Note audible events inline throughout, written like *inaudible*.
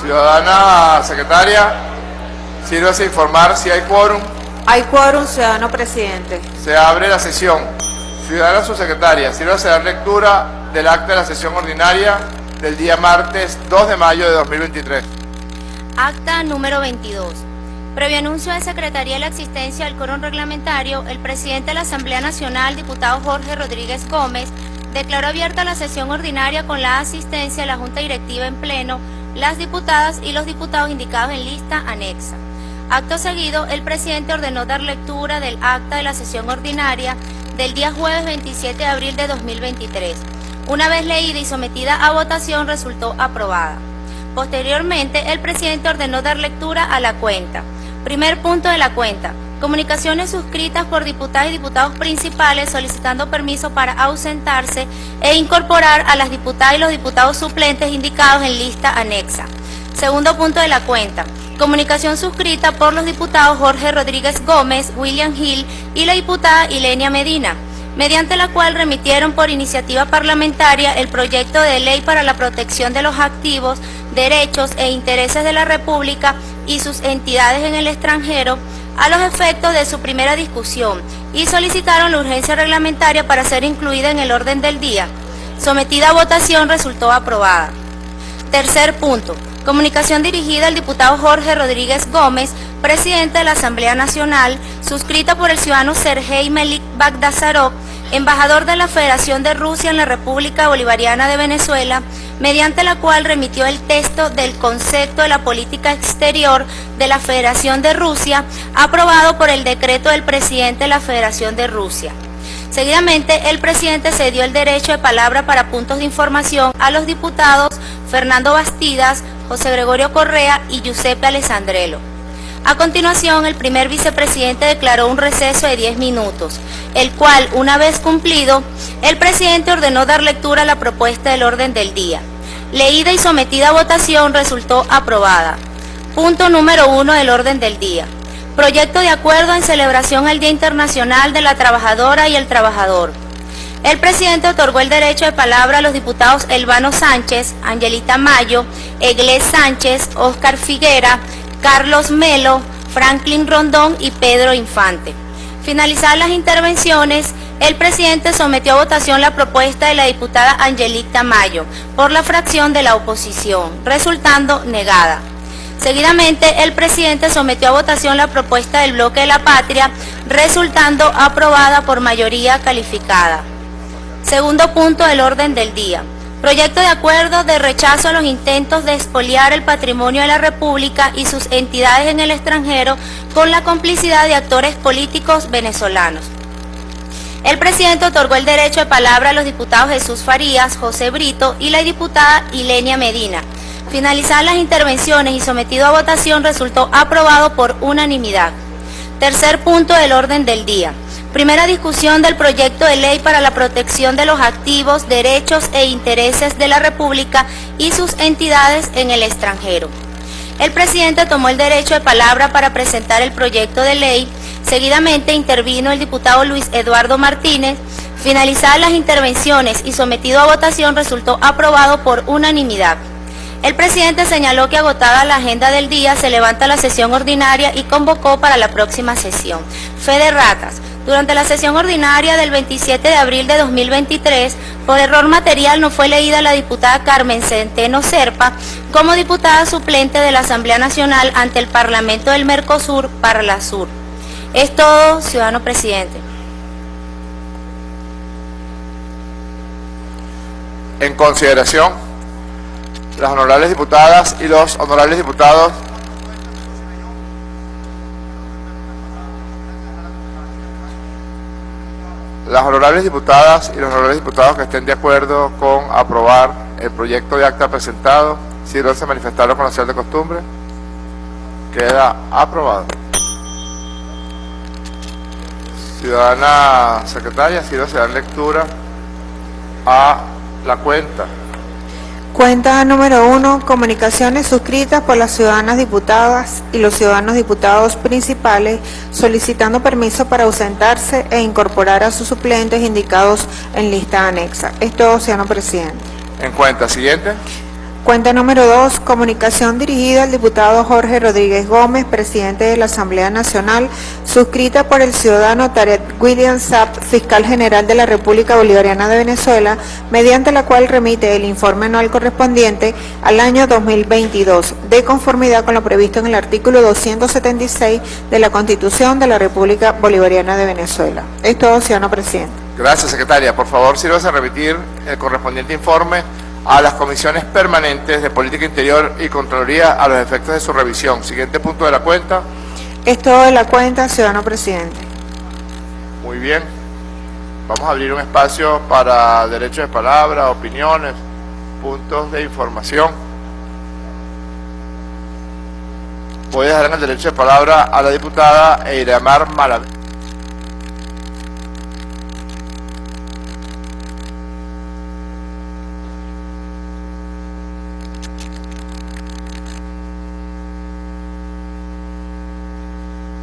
Ciudadana secretaria, sírvase a informar si hay quórum. Hay quórum, ciudadano presidente. Se abre la sesión. Ciudadana subsecretaria, sírvase a dar lectura del acta de la sesión ordinaria del día martes 2 de mayo de 2023. Acta número 22. Previo anuncio de Secretaría de la existencia del quórum reglamentario, el presidente de la Asamblea Nacional, diputado Jorge Rodríguez Gómez, declaró abierta la sesión ordinaria con la asistencia de la Junta Directiva en pleno, las diputadas y los diputados indicados en lista anexa. Acto seguido, el presidente ordenó dar lectura del acta de la sesión ordinaria del día jueves 27 de abril de 2023. Una vez leída y sometida a votación, resultó aprobada. Posteriormente, el presidente ordenó dar lectura a la cuenta. Primer punto de la cuenta. Comunicaciones suscritas por diputadas y diputados principales solicitando permiso para ausentarse e incorporar a las diputadas y los diputados suplentes indicados en lista anexa. Segundo punto de la cuenta. Comunicación suscrita por los diputados Jorge Rodríguez Gómez, William Hill y la diputada Ilenia Medina, mediante la cual remitieron por iniciativa parlamentaria el proyecto de ley para la protección de los activos, derechos e intereses de la República y sus entidades en el extranjero a los efectos de su primera discusión y solicitaron la urgencia reglamentaria para ser incluida en el orden del día. Sometida a votación resultó aprobada. Tercer punto. Comunicación dirigida al diputado Jorge Rodríguez Gómez, presidente de la Asamblea Nacional, suscrita por el ciudadano Sergei Melik Bagdasarov, embajador de la Federación de Rusia en la República Bolivariana de Venezuela, mediante la cual remitió el texto del concepto de la política exterior de la Federación de Rusia, aprobado por el decreto del presidente de la Federación de Rusia. Seguidamente, el presidente cedió el derecho de palabra para puntos de información a los diputados Fernando Bastidas, José Gregorio Correa y Giuseppe Alessandrelo. A continuación, el primer vicepresidente declaró un receso de 10 minutos, el cual, una vez cumplido, el presidente ordenó dar lectura a la propuesta del orden del día. Leída y sometida a votación resultó aprobada. Punto número uno del orden del día. Proyecto de acuerdo en celebración al Día Internacional de la Trabajadora y el Trabajador. El presidente otorgó el derecho de palabra a los diputados Elvano Sánchez, Angelita Mayo, Eglés Sánchez, Óscar Figuera, Carlos Melo, Franklin Rondón y Pedro Infante. Finalizadas las intervenciones, el presidente sometió a votación la propuesta de la diputada Angelita Mayo por la fracción de la oposición, resultando negada. Seguidamente, el presidente sometió a votación la propuesta del bloque de la patria, resultando aprobada por mayoría calificada. Segundo punto del orden del día. Proyecto de acuerdo de rechazo a los intentos de expoliar el patrimonio de la República y sus entidades en el extranjero con la complicidad de actores políticos venezolanos. El presidente otorgó el derecho de palabra a los diputados Jesús Farías, José Brito y la diputada Ilenia Medina. Finalizadas las intervenciones y sometido a votación resultó aprobado por unanimidad. Tercer punto del orden del día. Primera discusión del proyecto de ley para la protección de los activos, derechos e intereses de la República y sus entidades en el extranjero. El presidente tomó el derecho de palabra para presentar el proyecto de ley. Seguidamente intervino el diputado Luis Eduardo Martínez. Finalizadas las intervenciones y sometido a votación resultó aprobado por unanimidad. El presidente señaló que agotada la agenda del día se levanta la sesión ordinaria y convocó para la próxima sesión. Fe de ratas. Durante la sesión ordinaria del 27 de abril de 2023, por error material no fue leída la diputada Carmen Centeno Serpa como diputada suplente de la Asamblea Nacional ante el Parlamento del Mercosur para la Sur. Es todo, ciudadano presidente. En consideración, las honorables diputadas y los honorables diputados Las honorables diputadas y los honorables diputados que estén de acuerdo con aprobar el proyecto de acta presentado, si no se manifestaron con la señal de costumbre, queda aprobado. Ciudadana secretaria, si no se dan lectura a la cuenta. Cuenta número uno, comunicaciones suscritas por las ciudadanas diputadas y los ciudadanos diputados principales solicitando permiso para ausentarse e incorporar a sus suplentes indicados en lista anexa. Es todo, ciudadano presidente. En cuenta, siguiente. Cuenta número 2, comunicación dirigida al diputado Jorge Rodríguez Gómez, presidente de la Asamblea Nacional, suscrita por el ciudadano Tarek William Sapp, fiscal general de la República Bolivariana de Venezuela, mediante la cual remite el informe anual correspondiente al año 2022, de conformidad con lo previsto en el artículo 276 de la Constitución de la República Bolivariana de Venezuela. Es todo, ciudadano presidente. Gracias, secretaria. Por favor, sírvase a remitir el correspondiente informe a las comisiones permanentes de Política Interior y Contraloría a los efectos de su revisión. Siguiente punto de la cuenta. Es todo de la cuenta, ciudadano presidente. Muy bien. Vamos a abrir un espacio para derechos de palabra, opiniones, puntos de información. Voy a dejar en el derecho de palabra a la diputada Eiramar Malavé.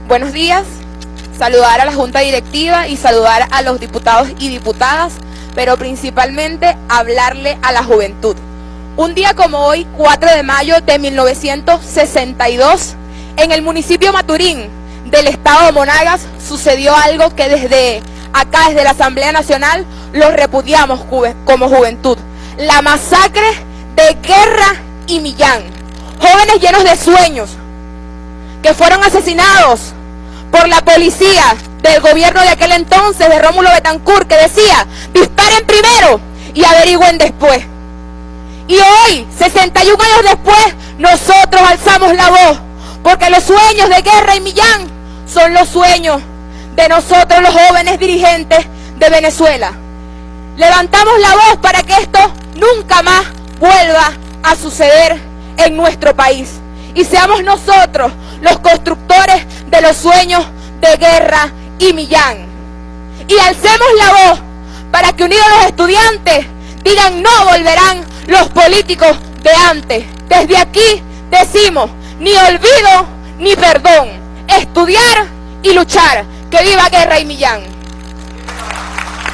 Buenos días, saludar a la Junta Directiva y saludar a los diputados y diputadas, pero principalmente hablarle a la juventud. Un día como hoy, 4 de mayo de 1962, en el municipio Maturín del estado de Monagas sucedió algo que desde acá, desde la Asamblea Nacional, lo repudiamos como juventud. La masacre de Guerra y Millán. Jóvenes llenos de sueños, que fueron asesinados por la policía del gobierno de aquel entonces, de Rómulo Betancourt, que decía, disparen primero y averigüen después. Y hoy, 61 años después, nosotros alzamos la voz, porque los sueños de Guerra y Millán son los sueños de nosotros los jóvenes dirigentes de Venezuela. Levantamos la voz para que esto nunca más vuelva a suceder en nuestro país. Y seamos nosotros los constructores de los sueños de Guerra y Millán. Y alcemos la voz para que unidos los estudiantes digan no volverán los políticos de antes. Desde aquí decimos ni olvido ni perdón. Estudiar y luchar. Que viva Guerra y Millán.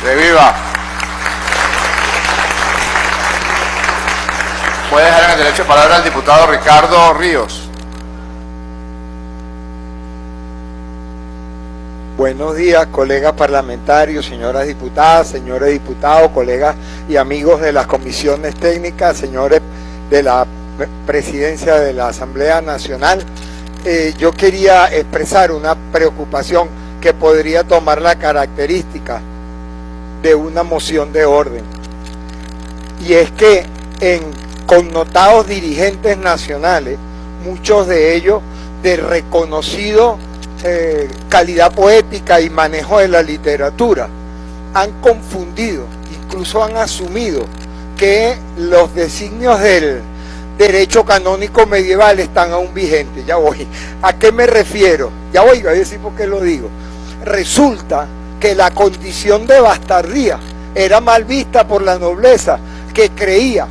Que viva. Puede dejar en el derecho de palabra al diputado Ricardo Ríos. Buenos días, colegas parlamentarios, señoras diputadas, señores diputados, colegas y amigos de las comisiones técnicas, señores de la presidencia de la Asamblea Nacional. Eh, yo quería expresar una preocupación que podría tomar la característica de una moción de orden. Y es que en connotados dirigentes nacionales, muchos de ellos de reconocido eh, calidad poética y manejo de la literatura, han confundido, incluso han asumido que los designios del derecho canónico medieval están aún vigentes. Ya voy. ¿A qué me refiero? Ya voy a decir por qué lo digo. Resulta que la condición de bastardía era mal vista por la nobleza que creía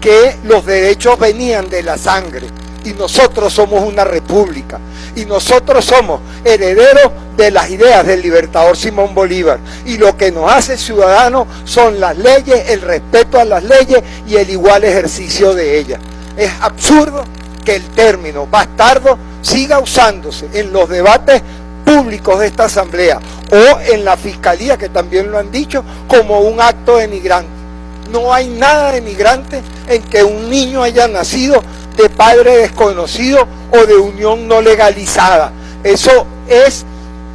que los derechos venían de la sangre y nosotros somos una república y nosotros somos herederos de las ideas del libertador Simón Bolívar y lo que nos hace ciudadanos son las leyes, el respeto a las leyes y el igual ejercicio de ellas. Es absurdo que el término bastardo siga usándose en los debates públicos de esta asamblea o en la fiscalía que también lo han dicho como un acto denigrante. No hay nada denigrante en que un niño haya nacido de padre desconocido o de unión no legalizada. Eso es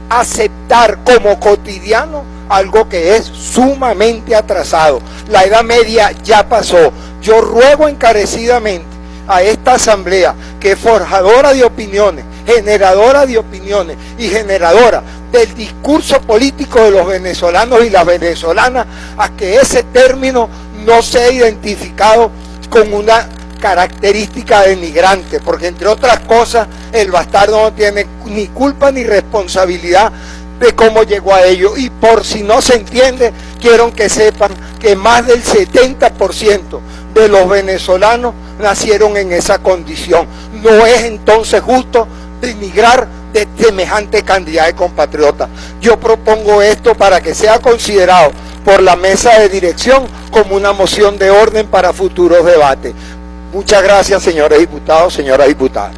aceptar como cotidiano algo que es sumamente atrasado. La Edad Media ya pasó. Yo ruego encarecidamente a esta asamblea que es forjadora de opiniones, generadora de opiniones y generadora del discurso político de los venezolanos y las venezolanas, a que ese término no sea identificado con una característica denigrante, porque entre otras cosas el bastardo no tiene ni culpa ni responsabilidad de cómo llegó a ello. Y por si no se entiende, quiero que sepan que más del 70% de los venezolanos nacieron en esa condición. No es entonces justo denigrar de semejante cantidad de compatriotas. Yo propongo esto para que sea considerado por la mesa de dirección como una moción de orden para futuros debates Muchas gracias, señores diputados, señoras diputadas.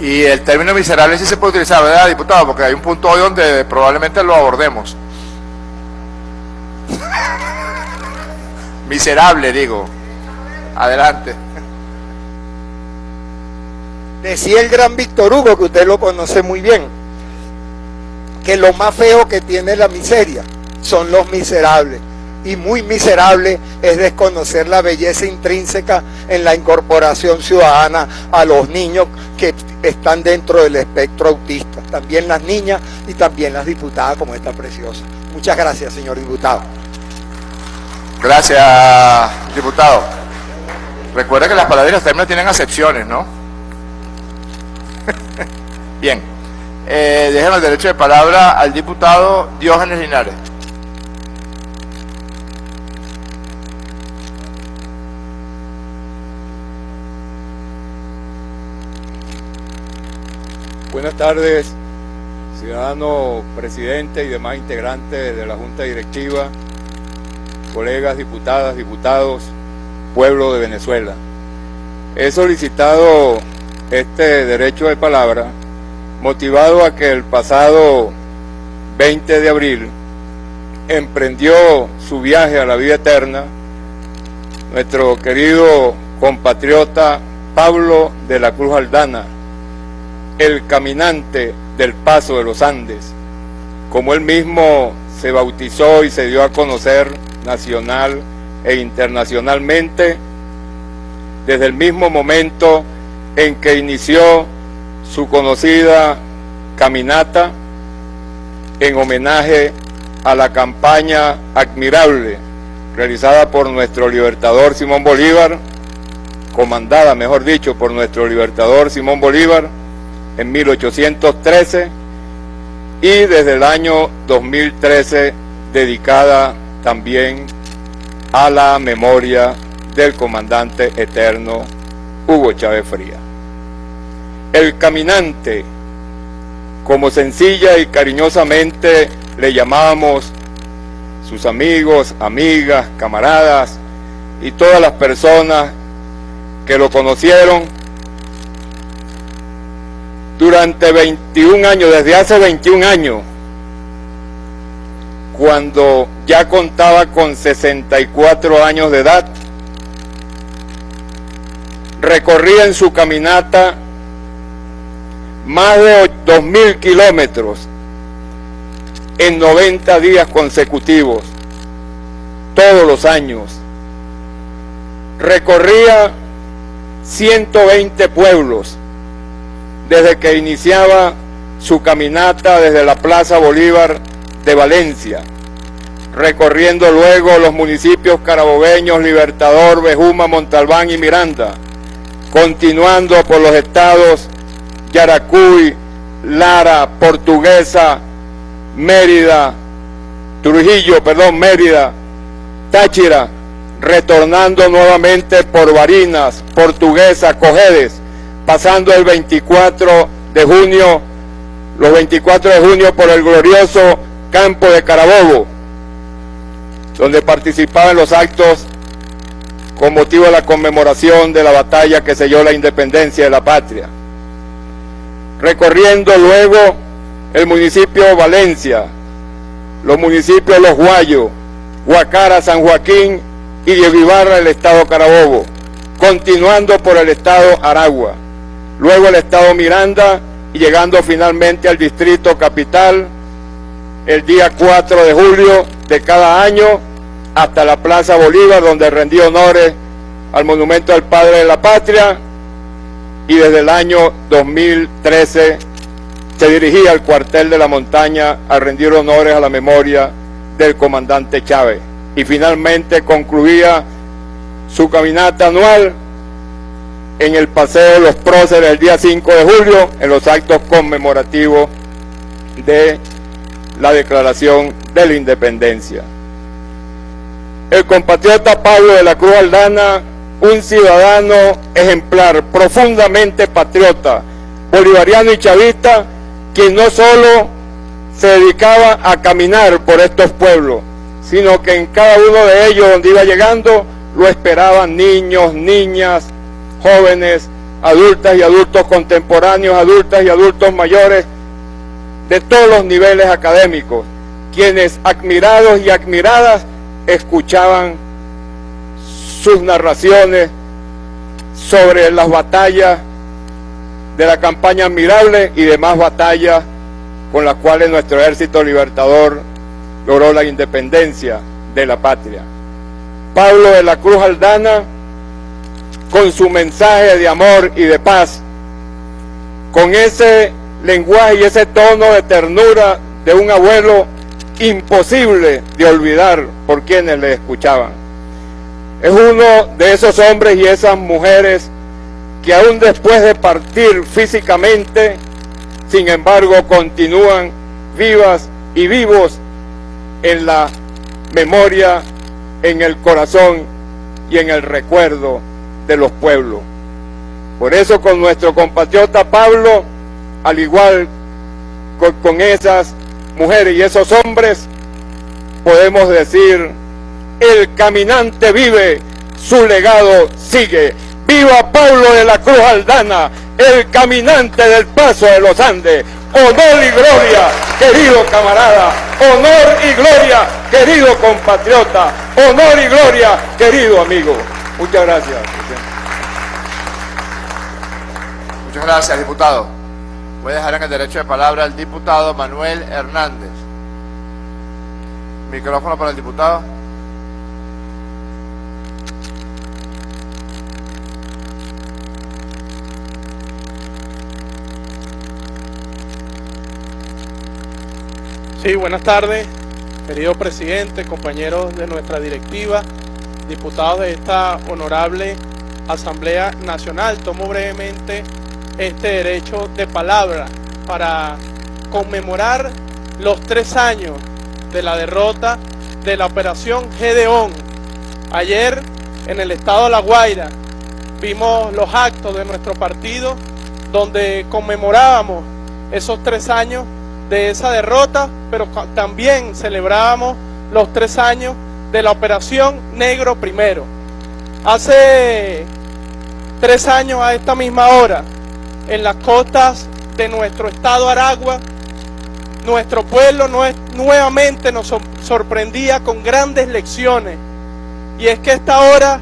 Y el término miserable sí se puede utilizar, ¿verdad, diputado? Porque hay un punto hoy donde probablemente lo abordemos. *laughs* miserable, digo. Adelante. Decía el gran Víctor Hugo, que usted lo conoce muy bien, que lo más feo que tiene la miseria son los miserables. Y muy miserable es desconocer la belleza intrínseca en la incorporación ciudadana a los niños que están dentro del espectro autista. También las niñas y también las diputadas como esta preciosa. Muchas gracias, señor diputado. Gracias, diputado. Recuerda que las palabras y los términos tienen acepciones, ¿no? Bien. Eh, el derecho de palabra al diputado Diógenes Linares. Buenas tardes, ciudadano presidente y demás integrantes de la Junta Directiva, colegas, diputadas, diputados, pueblo de Venezuela. He solicitado este derecho de palabra motivado a que el pasado 20 de abril emprendió su viaje a la vida eterna nuestro querido compatriota Pablo de la Cruz Aldana, el caminante del paso de los Andes, como él mismo se bautizó y se dio a conocer nacional e internacionalmente, desde el mismo momento en que inició su conocida caminata en homenaje a la campaña admirable realizada por nuestro libertador Simón Bolívar, comandada, mejor dicho, por nuestro libertador Simón Bolívar, en 1813 y desde el año 2013 dedicada también a la memoria del comandante eterno Hugo Chávez Fría. El caminante, como sencilla y cariñosamente le llamábamos sus amigos, amigas, camaradas y todas las personas que lo conocieron, durante 21 años, desde hace 21 años, cuando ya contaba con 64 años de edad, recorría en su caminata más de 2.000 kilómetros en 90 días consecutivos, todos los años. Recorría 120 pueblos, desde que iniciaba su caminata desde la Plaza Bolívar de Valencia, recorriendo luego los municipios carabobeños, Libertador, Bejuma, Montalbán y Miranda, continuando por los estados Yaracuy, Lara, Portuguesa, Mérida, Trujillo, perdón, Mérida, Táchira, retornando nuevamente por Barinas, Portuguesa, Cojedes, pasando el 24 de junio, los 24 de junio por el glorioso campo de Carabobo, donde participaba en los actos con motivo de la conmemoración de la batalla que selló la independencia de la patria. Recorriendo luego el municipio Valencia, los municipios Los Guayos, Huacara, San Joaquín y Diego Ibarra, el estado Carabobo, continuando por el estado Aragua luego el estado Miranda y llegando finalmente al distrito capital el día 4 de julio de cada año hasta la Plaza Bolívar donde rendió honores al monumento al Padre de la Patria y desde el año 2013 se dirigía al cuartel de la montaña a rendir honores a la memoria del comandante Chávez y finalmente concluía su caminata anual en el Paseo de los Próceres el día 5 de julio, en los actos conmemorativos de la Declaración de la Independencia. El compatriota Pablo de la Cruz Aldana, un ciudadano ejemplar, profundamente patriota, bolivariano y chavista, quien no solo se dedicaba a caminar por estos pueblos, sino que en cada uno de ellos donde iba llegando lo esperaban niños, niñas, jóvenes, adultas y adultos contemporáneos, adultas y adultos mayores, de todos los niveles académicos, quienes admirados y admiradas escuchaban sus narraciones sobre las batallas de la campaña admirable y demás batallas con las cuales nuestro ejército libertador logró la independencia de la patria. Pablo de la Cruz Aldana, con su mensaje de amor y de paz, con ese lenguaje y ese tono de ternura de un abuelo imposible de olvidar por quienes le escuchaban. Es uno de esos hombres y esas mujeres que aún después de partir físicamente, sin embargo, continúan vivas y vivos en la memoria, en el corazón y en el recuerdo de los pueblos. Por eso con nuestro compatriota Pablo, al igual con, esas mujeres y esos hombres, podemos decir, el caminante vive, su legado sigue. ¡Viva Pablo de la Cruz Aldana, el caminante del paso de los Andes! honor y gloria, querido camarada, honor y gloria, querido compatriota, honor y gloria, querido amigo. Muchas gracias. Muchas gracias, diputado. Voy a dejar en el derecho de palabra al diputado Manuel Hernández. Micrófono para el diputado. Sí, buenas tardes, querido presidente, compañeros de nuestra directiva, diputados de esta honorable Asamblea Nacional. Tomo brevemente este derecho de palabra para conmemorar los tres años de la derrota de la operación Gedeón. Ayer en el estado de La Guaira vimos los actos de nuestro partido donde conmemorábamos esos tres años de esa derrota, pero también celebrábamos los tres años de la Operación Negro Primero. Hace tres años a esta misma hora, en las costas de nuestro estado Aragua, nuestro pueblo nuevamente nos sorprendía con grandes lecciones. Y es que esta hora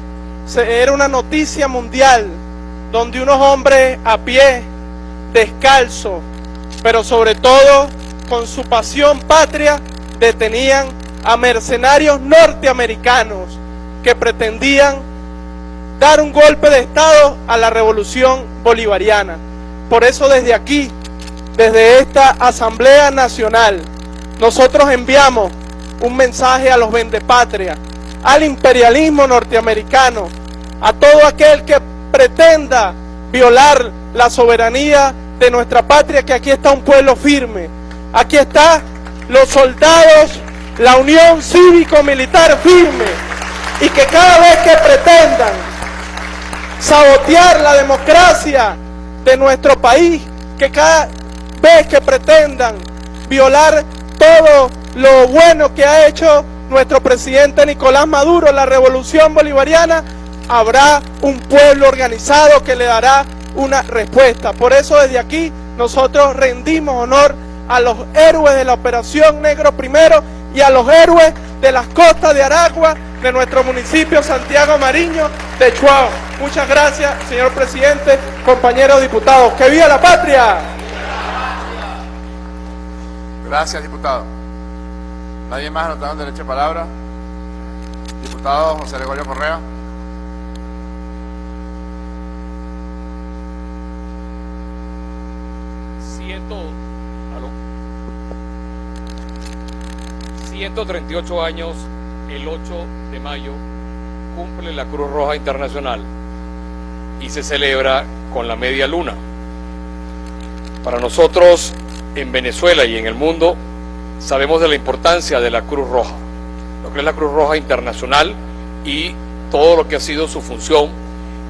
era una noticia mundial donde unos hombres a pie, descalzos, pero sobre todo con su pasión patria, detenían a mercenarios norteamericanos que pretendían dar un golpe de Estado a la revolución bolivariana. Por eso desde aquí, desde esta Asamblea Nacional, nosotros enviamos un mensaje a los vendepatrias, al imperialismo norteamericano, a todo aquel que pretenda violar la soberanía de nuestra patria, que aquí está un pueblo firme, aquí está los soldados, la unión cívico-militar firme, y que cada vez que pretendan sabotear la democracia de nuestro país, que cada vez que pretendan violar todo lo bueno que ha hecho nuestro presidente Nicolás Maduro, la revolución bolivariana, habrá un pueblo organizado que le dará una respuesta. Por eso desde aquí nosotros rendimos honor a los héroes de la Operación Negro Primero y a los héroes de las costas de Aragua, de nuestro municipio Santiago Mariño de Chuao. Muchas gracias, señor presidente, compañeros diputados. ¡Que viva la patria! Gracias, diputado. ¿Nadie más anotado derecho de palabra? Diputado José Gregorio Correa. Ciento, 138 años, el 8 de mayo, cumple la Cruz Roja Internacional y se celebra con la media luna. Para nosotros, en Venezuela y en el mundo, sabemos de la importancia de la Cruz Roja, lo que es la Cruz Roja Internacional y todo lo que ha sido su función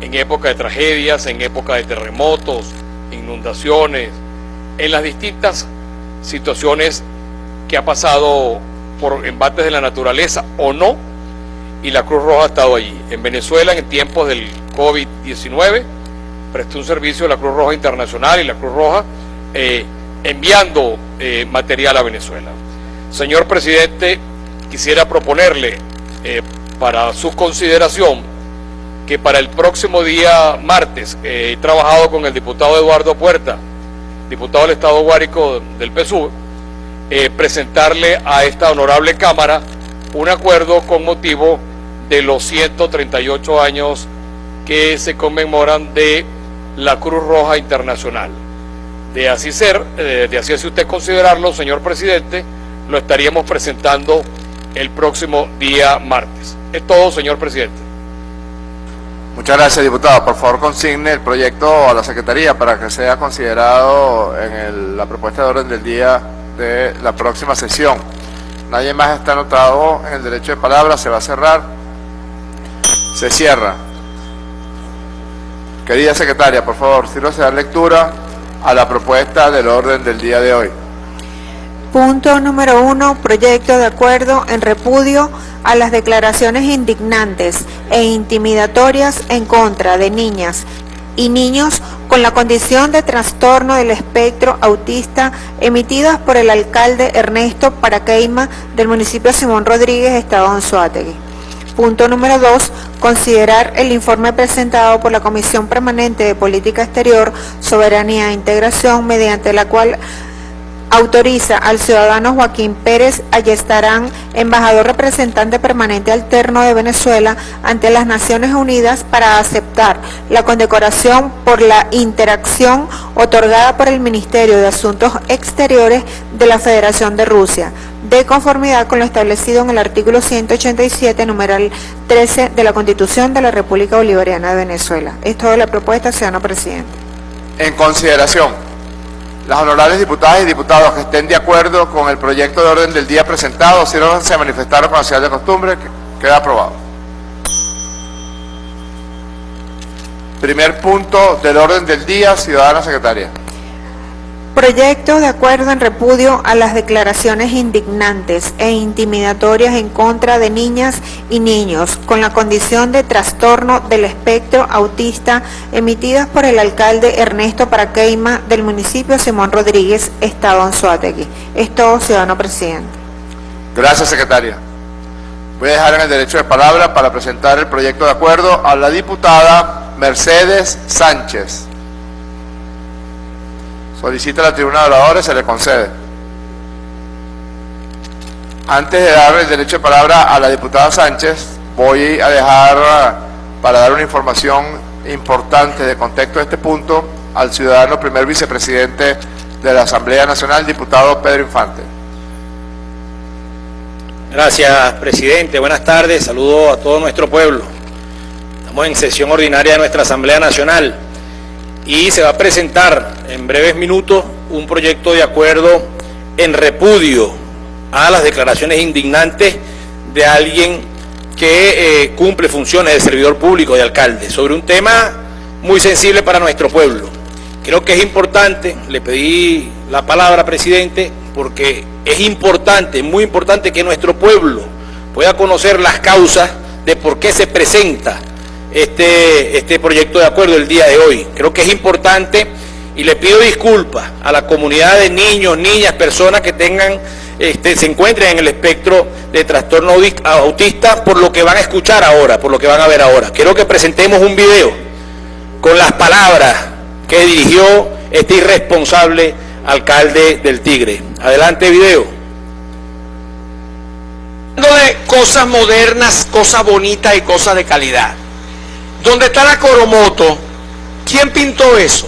en época de tragedias, en época de terremotos, inundaciones, en las distintas situaciones que ha pasado por embates de la naturaleza o no, y la Cruz Roja ha estado allí. En Venezuela, en tiempos del COVID-19, prestó un servicio a la Cruz Roja Internacional y la Cruz Roja eh, enviando eh, material a Venezuela. Señor presidente, quisiera proponerle eh, para su consideración que para el próximo día martes he trabajado con el diputado Eduardo Puerta, diputado del Estado Guárico del PSUV, presentarle a esta honorable Cámara un acuerdo con motivo de los 138 años que se conmemoran de la Cruz Roja Internacional. De así ser, eh, de así es usted considerarlo, señor presidente, lo estaríamos presentando el próximo día martes. Es todo, señor presidente. Muchas gracias, diputado. Por favor, consigne el proyecto a la Secretaría para que sea considerado en la propuesta de orden del día de la próxima sesión. Nadie más está anotado en el derecho de palabra, se va a cerrar. Se cierra. Querida secretaria, por favor, si no se da lectura a la propuesta del orden del día de hoy. Punto número uno, proyecto de acuerdo en repudio a las declaraciones indignantes e intimidatorias en contra de niñas y niños con la condición de trastorno del espectro autista emitidas por el alcalde Ernesto Paraqueima del municipio Simón Rodríguez, Estado Anzuategui. Punto número dos, considerar el informe presentado por la Comisión Permanente de Política Exterior, Soberanía e Integración, mediante la cual autoriza al ciudadano Joaquín Pérez Ayestarán, embajador representante permanente alterno de Venezuela ante las Naciones Unidas para aceptar la condecoración por la interacción otorgada por el Ministerio de Asuntos Exteriores de la Federación de Rusia, de conformidad con lo establecido en el artículo 187, numeral 13 de la Constitución de la República Bolivariana de Venezuela. Es toda la propuesta, ciudadano presidente. En consideración. Las honorables diputadas y diputados que estén de acuerdo con el proyecto de orden del día presentado, si no se manifestaron con la ciudad de costumbre, queda aprobado. Primer punto del orden del día, ciudadana secretaria. Proyecto de acuerdo en repudio a las declaraciones indignantes e intimidatorias en contra de niñas y niños con la condición de trastorno del espectro autista emitidas por el alcalde Ernesto Paraqueima del municipio Simón Rodríguez, Estado Anzuategui. Es todo, ciudadano presidente. Gracias, secretaria. Voy a dejar en el derecho de palabra para presentar el proyecto de acuerdo a la diputada Mercedes Sánchez. Solicita la tribuna de oradores, se le concede. Antes de dar el derecho de palabra a la diputada Sánchez, voy a dejar, para dar una información importante de contexto de este punto, al ciudadano primer vicepresidente de la Asamblea Nacional, diputado Pedro Infante. Gracias, presidente. Buenas tardes. Saludo a todo nuestro pueblo. Estamos en sesión ordinaria de nuestra Asamblea Nacional y se va a presentar en breves minutos un proyecto de acuerdo en repudio a las declaraciones indignantes de alguien que eh, cumple funciones de servidor público, de alcalde, sobre un tema muy sensible para nuestro pueblo. Creo que es importante, le pedí la palabra, presidente, porque es importante, muy importante que nuestro pueblo pueda conocer las causas de por qué se presenta este, este proyecto de acuerdo el día de hoy. Creo que es importante y le pido disculpas a la comunidad de niños, niñas, personas que tengan, este, se encuentren en el espectro de trastorno autista por lo que van a escuchar ahora, por lo que van a ver ahora. Quiero que presentemos un video con las palabras que dirigió este irresponsable alcalde del Tigre. Adelante video. de cosas modernas, cosas bonitas y cosas de calidad. ¿Dónde está la Coromoto? ¿Quién pintó eso?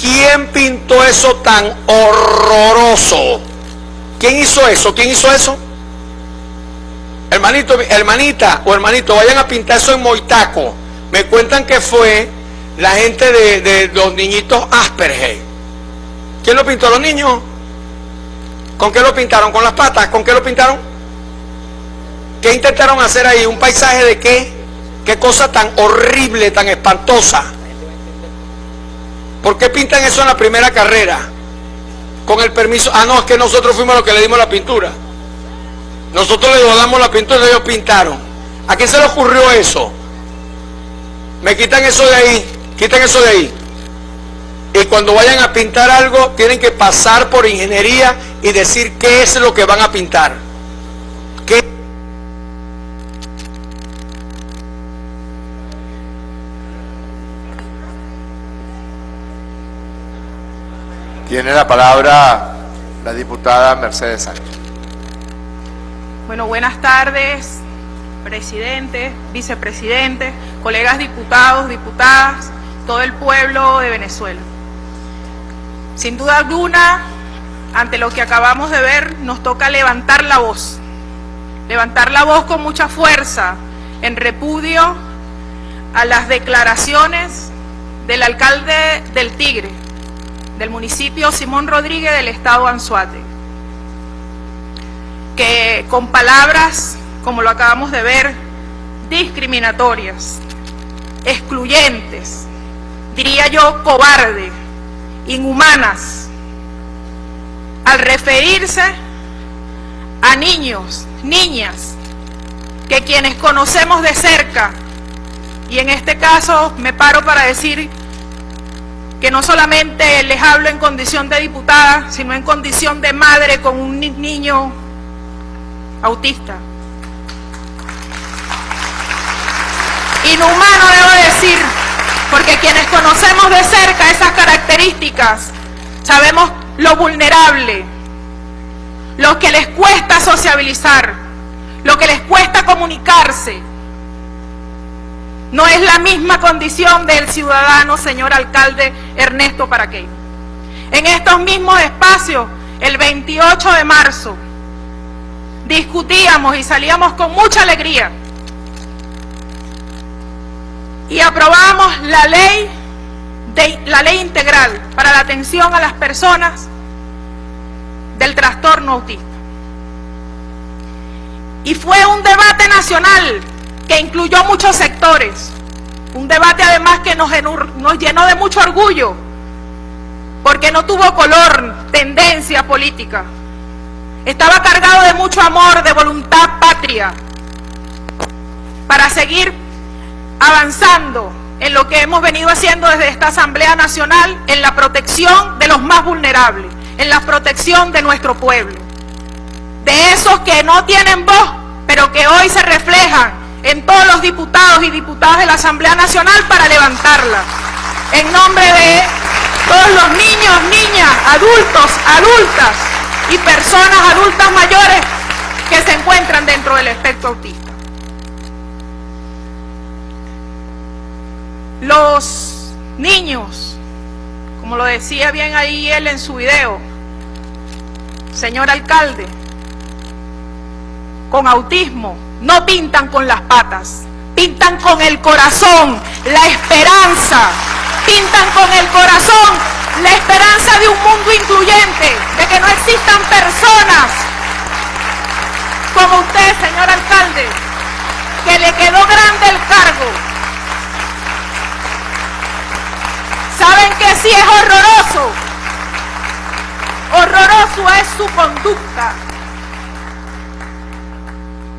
¿Quién pintó eso tan horroroso? ¿Quién hizo eso? ¿Quién hizo eso? Hermanito, hermanita o hermanito, vayan a pintar eso en Moitaco. Me cuentan que fue la gente de, los niñitos Asperger. ¿Quién lo pintó? ¿Los niños? ¿Con qué lo pintaron? ¿Con las patas? ¿Con qué lo pintaron? ¿Qué intentaron hacer ahí? ¿Un paisaje de qué? Qué cosa tan horrible, tan espantosa. ¿Por qué pintan eso en la primera carrera? Con el permiso. Ah, no, es que nosotros fuimos los que le dimos la pintura. Nosotros le damos la pintura y ellos pintaron. ¿A quién se le ocurrió eso? Me quitan eso de ahí. Quitan eso de ahí. Y cuando vayan a pintar algo, tienen que pasar por ingeniería y decir qué es lo que van a pintar. ¿Qué? Tiene la palabra la diputada Mercedes Sánchez. Bueno, buenas tardes, presidente, vicepresidente, colegas diputados, diputadas, todo el pueblo de Venezuela. Sin duda alguna, ante lo que acabamos de ver, nos toca levantar la voz. Levantar la voz con mucha fuerza en repudio a las declaraciones del alcalde del Tigre, del municipio Simón Rodríguez del estado Anzuate, que con palabras, como lo acabamos de ver, discriminatorias, excluyentes, diría yo cobarde, inhumanas, al referirse a niños, niñas, que quienes conocemos de cerca, y en este caso me paro para decir que no solamente les hablo en condición de diputada, sino en condición de madre con un niño autista. Inhumano debo decir, porque quienes conocemos de cerca esas características, sabemos lo vulnerable, lo que les cuesta sociabilizar, lo que les cuesta comunicarse, no es la misma condición del ciudadano, señor alcalde Ernesto Paraqueño. En estos mismos espacios, el 28 de marzo, discutíamos y salíamos con mucha alegría y aprobamos la ley, de, la ley integral para la atención a las personas del trastorno autista. Y fue un debate nacional que incluyó muchos sectores. Un debate además que nos, llenó de mucho orgullo, porque no tuvo color, tendencia política. Estaba cargado de mucho amor, de voluntad patria, para seguir avanzando en lo que hemos venido haciendo desde esta Asamblea Nacional, en la protección de los más vulnerables, en la protección de nuestro pueblo. De esos que no tienen voz, pero que hoy se reflejan en todos los diputados y diputadas de la Asamblea Nacional para levantarla. En nombre de todos los niños, niñas, adultos, adultas y personas adultas mayores que se encuentran dentro del espectro autista. Los niños, como lo decía bien ahí él en su video, señor alcalde, con autismo, no pintan con las patas, pintan con el corazón, la esperanza, pintan con el corazón la esperanza de un mundo incluyente, de que no existan personas como usted, señor alcalde, que le quedó grande el cargo. ¿Saben que sí es horroroso? Horroroso es su conducta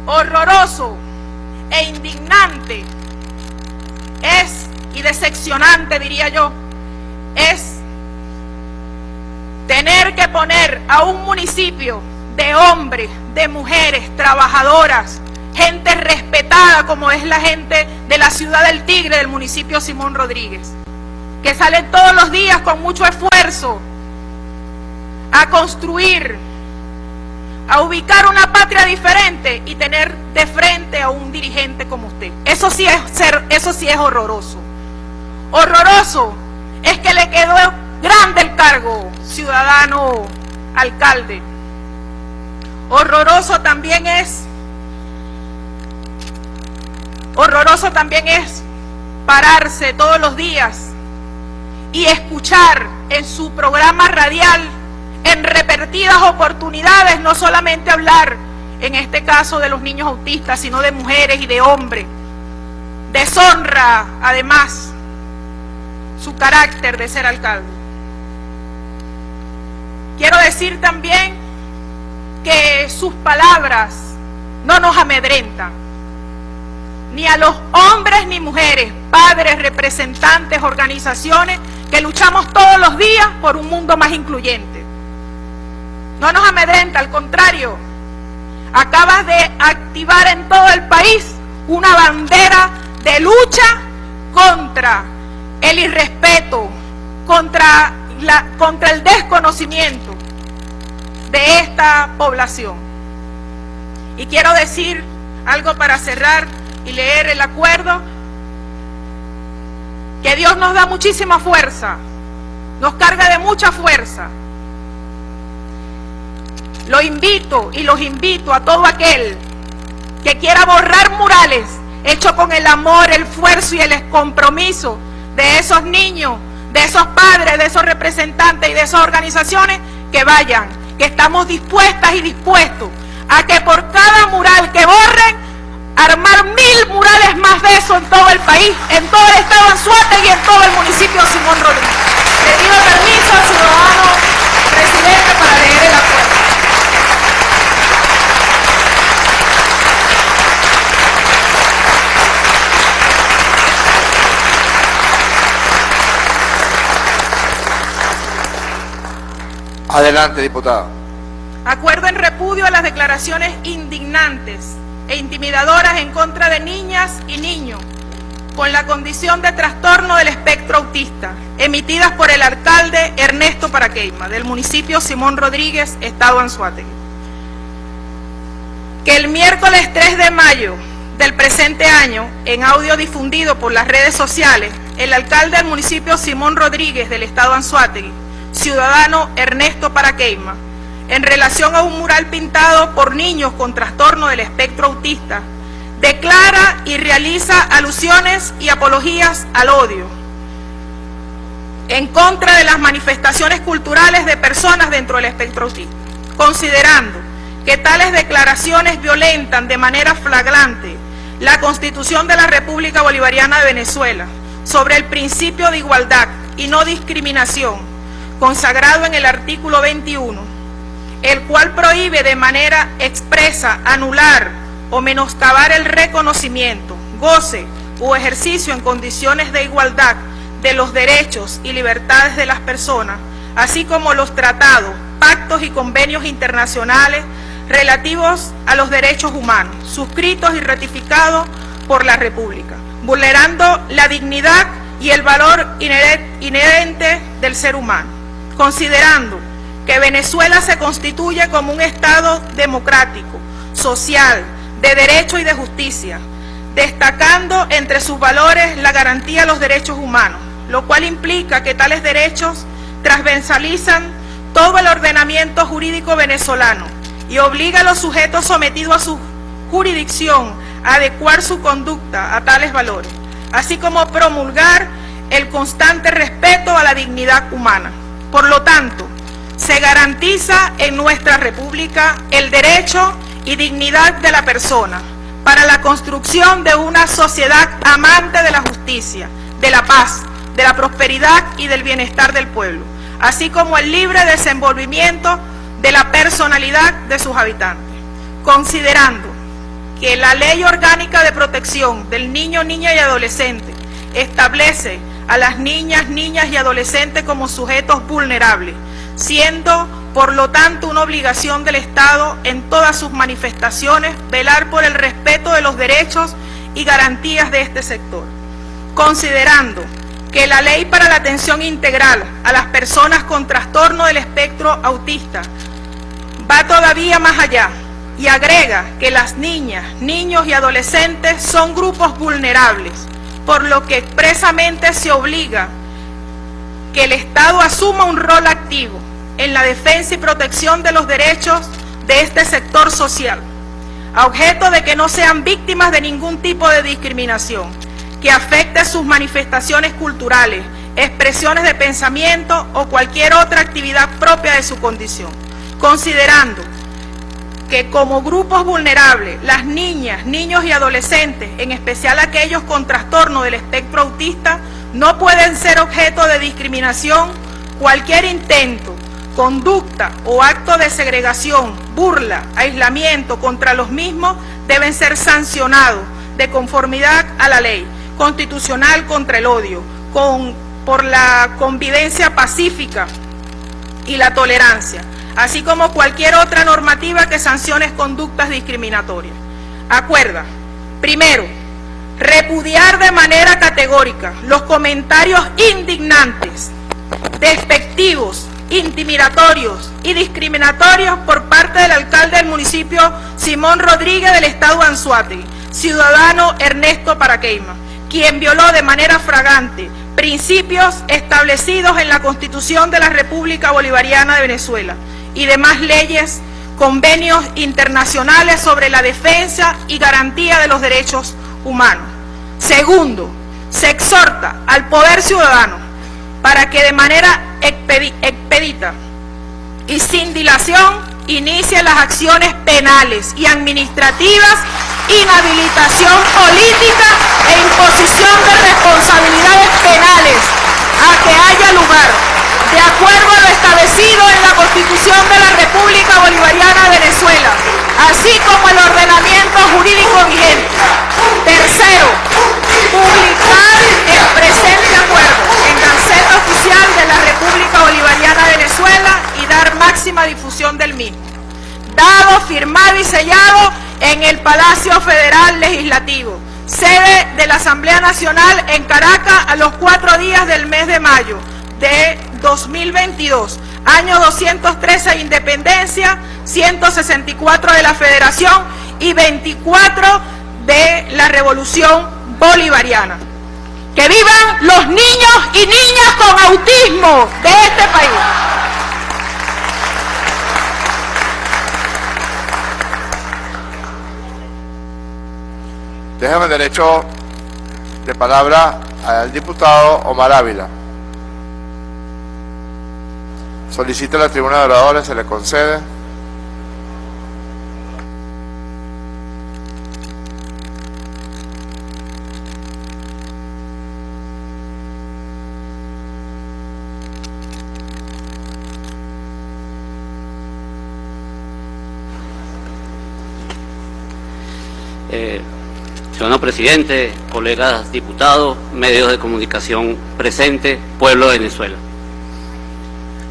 horroroso e indignante. Es, y decepcionante diría yo, es tener que poner a un municipio de hombres, de mujeres, trabajadoras, gente respetada como es la gente de la ciudad del Tigre, del municipio Simón Rodríguez, que salen todos los días con mucho esfuerzo a construir a ubicar una patria diferente y tener de frente a un dirigente como usted. Eso sí es ser, eso sí es horroroso. Horroroso es que le quedó grande el cargo, ciudadano alcalde. Horroroso también es horroroso también es pararse todos los días y escuchar en su programa radial en repetidas oportunidades, no solamente hablar, en este caso de los niños autistas, sino de mujeres y de hombres. Deshonra, además, su carácter de ser alcalde. Quiero decir también que sus palabras no nos amedrentan, ni a los hombres ni mujeres, padres, representantes, organizaciones que luchamos todos los días por un mundo más incluyente. No nos amedrenta, al contrario, acabas de activar en todo el país una bandera de lucha contra el irrespeto, contra, la, contra el desconocimiento de esta población. Y quiero decir algo para cerrar y leer el acuerdo, que Dios nos da muchísima fuerza, nos carga de mucha fuerza. Lo invito y los invito a todo aquel que quiera borrar murales hecho con el amor, el esfuerzo y el compromiso de esos niños, de esos padres, de esos representantes y de esas organizaciones, que vayan, que estamos dispuestas y dispuestos a que por cada mural que borren, armar mil murales más de eso en todo el país, en todo el estado de Anzuate y en todo el municipio de Simón Rodríguez. Le pido permiso al ciudadano presidente para leer el acuerdo. Adelante, diputado. Acuerdo en repudio a las declaraciones indignantes e intimidadoras en contra de niñas y niños con la condición de trastorno del espectro autista, emitidas por el alcalde Ernesto Paraqueima, del municipio Simón Rodríguez, Estado Anzuategui. Que el miércoles 3 de mayo del presente año, en audio difundido por las redes sociales, el alcalde del municipio Simón Rodríguez del Estado Anzuategui, ciudadano Ernesto Paraqueima, en relación a un mural pintado por niños con trastorno del espectro autista, declara y realiza alusiones y apologías al odio en contra de las manifestaciones culturales de personas dentro del espectro autista, considerando que tales declaraciones violentan de manera flagrante la Constitución de la República Bolivariana de Venezuela sobre el principio de igualdad y no discriminación, consagrado en el artículo 21, el cual prohíbe de manera expresa anular o menoscabar el reconocimiento, goce o ejercicio en condiciones de igualdad de los derechos y libertades de las personas, así como los tratados, pactos y convenios internacionales relativos a los derechos humanos, suscritos y ratificados por la República, vulnerando la dignidad y el valor inherente del ser humano, considerando que Venezuela se constituye como un Estado democrático, social, de derecho y de justicia, destacando entre sus valores la garantía de los derechos humanos, lo cual implica que tales derechos transversalizan todo el ordenamiento jurídico venezolano y obliga a los sujetos sometidos a su jurisdicción a adecuar su conducta a tales valores, así como promulgar el constante respeto a la dignidad humana. Por lo tanto, se garantiza en nuestra República el derecho y dignidad de la persona para la construcción de una sociedad amante de la justicia, de la paz, de la prosperidad y del bienestar del pueblo, así como el libre desenvolvimiento de la personalidad de sus habitantes, considerando que la Ley Orgánica de Protección del Niño, Niña y Adolescente establece a las niñas, niñas y adolescentes como sujetos vulnerables, siendo por lo tanto una obligación del Estado en todas sus manifestaciones velar por el respeto de los derechos y garantías de este sector, considerando que la ley para la atención integral a las personas con trastorno del espectro autista va todavía más allá y agrega que las niñas, niños y adolescentes son grupos vulnerables, por lo que expresamente se obliga que el Estado asuma un rol activo en la defensa y protección de los derechos de este sector social, a objeto de que no sean víctimas de ningún tipo de discriminación que afecte sus manifestaciones culturales, expresiones de pensamiento o cualquier otra actividad propia de su condición, considerando que como grupos vulnerables, las niñas, niños y adolescentes, en especial aquellos con trastorno del espectro autista, no pueden ser objeto de discriminación cualquier intento, conducta o acto de segregación, burla, aislamiento contra los mismos deben ser sancionados de conformidad a la ley constitucional contra el odio, con, por la convivencia pacífica y la tolerancia, así como cualquier otra normativa que sancione conductas discriminatorias. Acuerda, primero, repudiar de manera categórica los comentarios indignantes, despectivos, intimidatorios y discriminatorios por parte del alcalde del municipio Simón Rodríguez del estado Anzuate, ciudadano Ernesto Paraqueima, quien violó de manera fragante principios establecidos en la Constitución de la República Bolivariana de Venezuela y demás leyes, convenios internacionales sobre la defensa y garantía de los derechos humanos. Segundo, se exhorta al poder ciudadano para que de manera expedita y sin dilación inicie las acciones penales y administrativas, inhabilitación política e imposición de responsabilidades penales a que haya lugar, de acuerdo a lo establecido en la Constitución de la República Bolivariana de Venezuela, así como el ordenamiento jurídico vigente. Tercero, publicar el presente acuerdo en Gaceta Oficial de la República Bolivariana de Venezuela y dar máxima difusión del mismo. Dado, firmado y sellado en el Palacio Federal Legislativo, sede de la Asamblea Nacional en Caracas a los cuatro días del mes de mayo de 2022, año 213 de independencia, 164 de la federación y 24 de la revolución bolivariana. Que vivan los niños y niñas con autismo de este país. Déjame derecho de palabra al diputado Omar Ávila. Solicita la tribuna de oradores, se le concede. Eh, señor presidente, colegas diputados, medios de comunicación presentes, pueblo de Venezuela.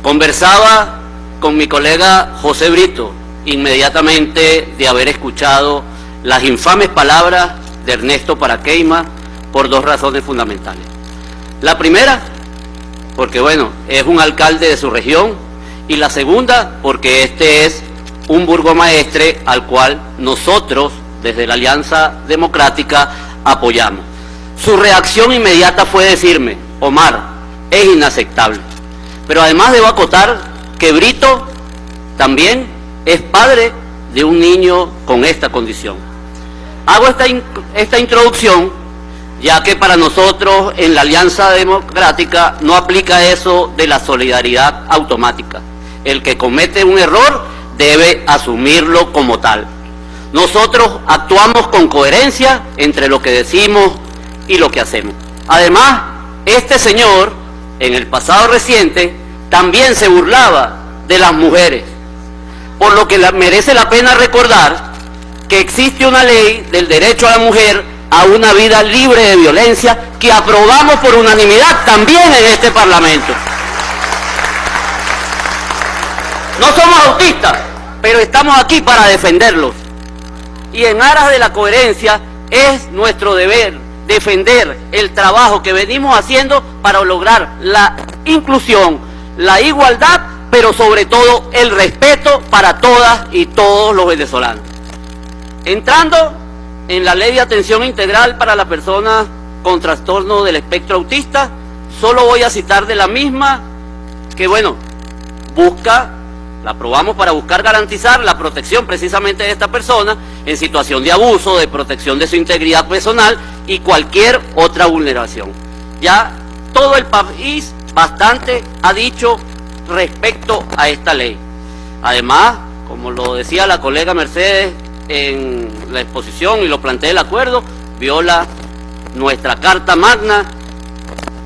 Conversaba con mi colega José Brito inmediatamente de haber escuchado las infames palabras de Ernesto Paraqueima por dos razones fundamentales. La primera, porque bueno, es un alcalde de su región, y la segunda, porque este es un burgomaestre al cual nosotros desde la Alianza Democrática apoyamos. Su reacción inmediata fue decirme, Omar, es inaceptable. Pero además debo acotar que Brito también es padre de un niño con esta condición. Hago esta, esta introducción ya que para nosotros en la Alianza Democrática no aplica eso de la solidaridad automática. El que comete un error debe asumirlo como tal. Nosotros actuamos con coherencia entre lo que decimos y lo que hacemos. Además, este señor, en el pasado reciente, también se burlaba de las mujeres, por lo que merece la pena recordar que existe una ley del derecho a la mujer a una vida libre de violencia que aprobamos por unanimidad también en este Parlamento. No somos autistas, pero estamos aquí para defenderlos y en aras de la coherencia es nuestro deber defender el trabajo que venimos haciendo para lograr la inclusión, la igualdad, pero sobre todo el respeto para todas y todos los venezolanos. Entrando en la ley de atención integral para las personas con trastorno del espectro autista, solo voy a citar de la misma que, bueno, busca la aprobamos para buscar garantizar la protección precisamente de esta persona en situación de abuso, de protección de su integridad personal y cualquier otra vulneración. Ya todo el país bastante ha dicho respecto a esta ley. Además, como lo decía la colega Mercedes en la exposición y lo plantea el acuerdo, viola nuestra Carta Magna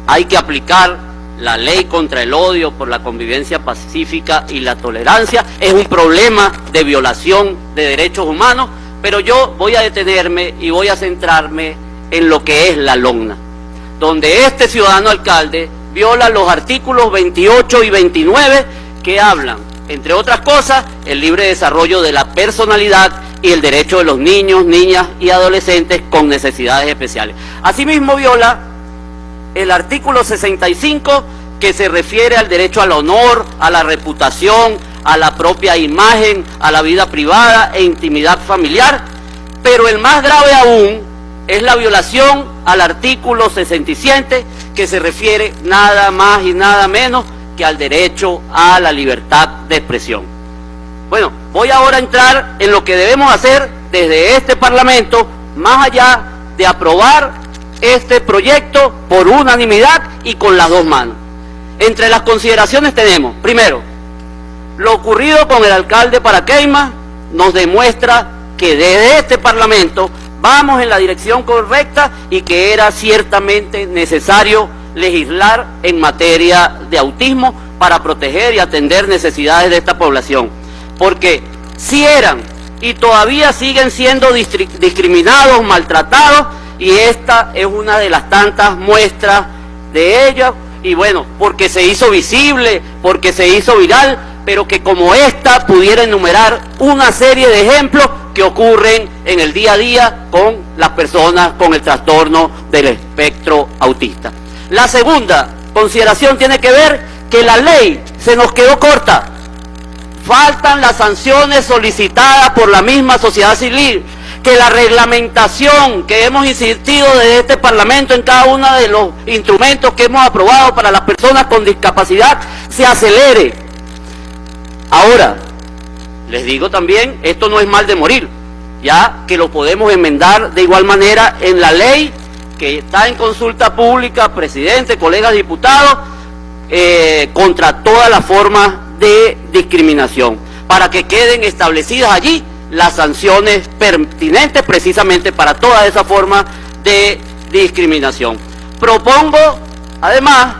hay que aplicar la ley contra el odio por la convivencia pacífica y la tolerancia. Es un problema de violación de derechos humanos, pero yo voy a detenerme y voy a centrarme en lo que es la LONA, donde este ciudadano alcalde viola los artículos 28 y 29 que hablan, entre otras cosas, el libre desarrollo de la personalidad y el derecho de los niños, niñas y adolescentes con necesidades especiales. Asimismo viola el artículo 65 que se refiere al derecho al honor, a la reputación, a la propia imagen, a la vida privada e intimidad familiar, pero el más grave aún es la violación al artículo 67 que se refiere nada más y nada menos que al derecho a la libertad de expresión. Bueno, voy ahora a entrar en lo que debemos hacer desde este Parlamento, más allá de aprobar este proyecto por unanimidad y con las dos manos. Entre las consideraciones tenemos, primero, lo ocurrido con el alcalde Paraqueima nos demuestra que desde este Parlamento vamos en la dirección correcta y que era ciertamente necesario legislar en materia de autismo para proteger y atender necesidades de esta población. Porque si eran y todavía siguen siendo discriminados, maltratados, y esta es una de las tantas muestras de ello, y bueno, porque se hizo visible, porque se hizo viral, pero que como esta pudiera enumerar una serie de ejemplos que ocurren en el día a día con las personas con el trastorno del espectro autista. La segunda consideración tiene que ver que la ley se nos quedó corta. Faltan las sanciones solicitadas por la misma sociedad civil, que la reglamentación que hemos insistido desde este Parlamento en cada uno de los instrumentos que hemos aprobado para las personas con discapacidad se acelere. Ahora, les digo también, esto no es mal de morir, ya que lo podemos enmendar de igual manera en la ley que está en consulta pública, presidente, colegas diputados, eh, contra todas las formas de discriminación, para que queden establecidas allí las sanciones pertinentes precisamente para toda esa forma de discriminación. Propongo, además,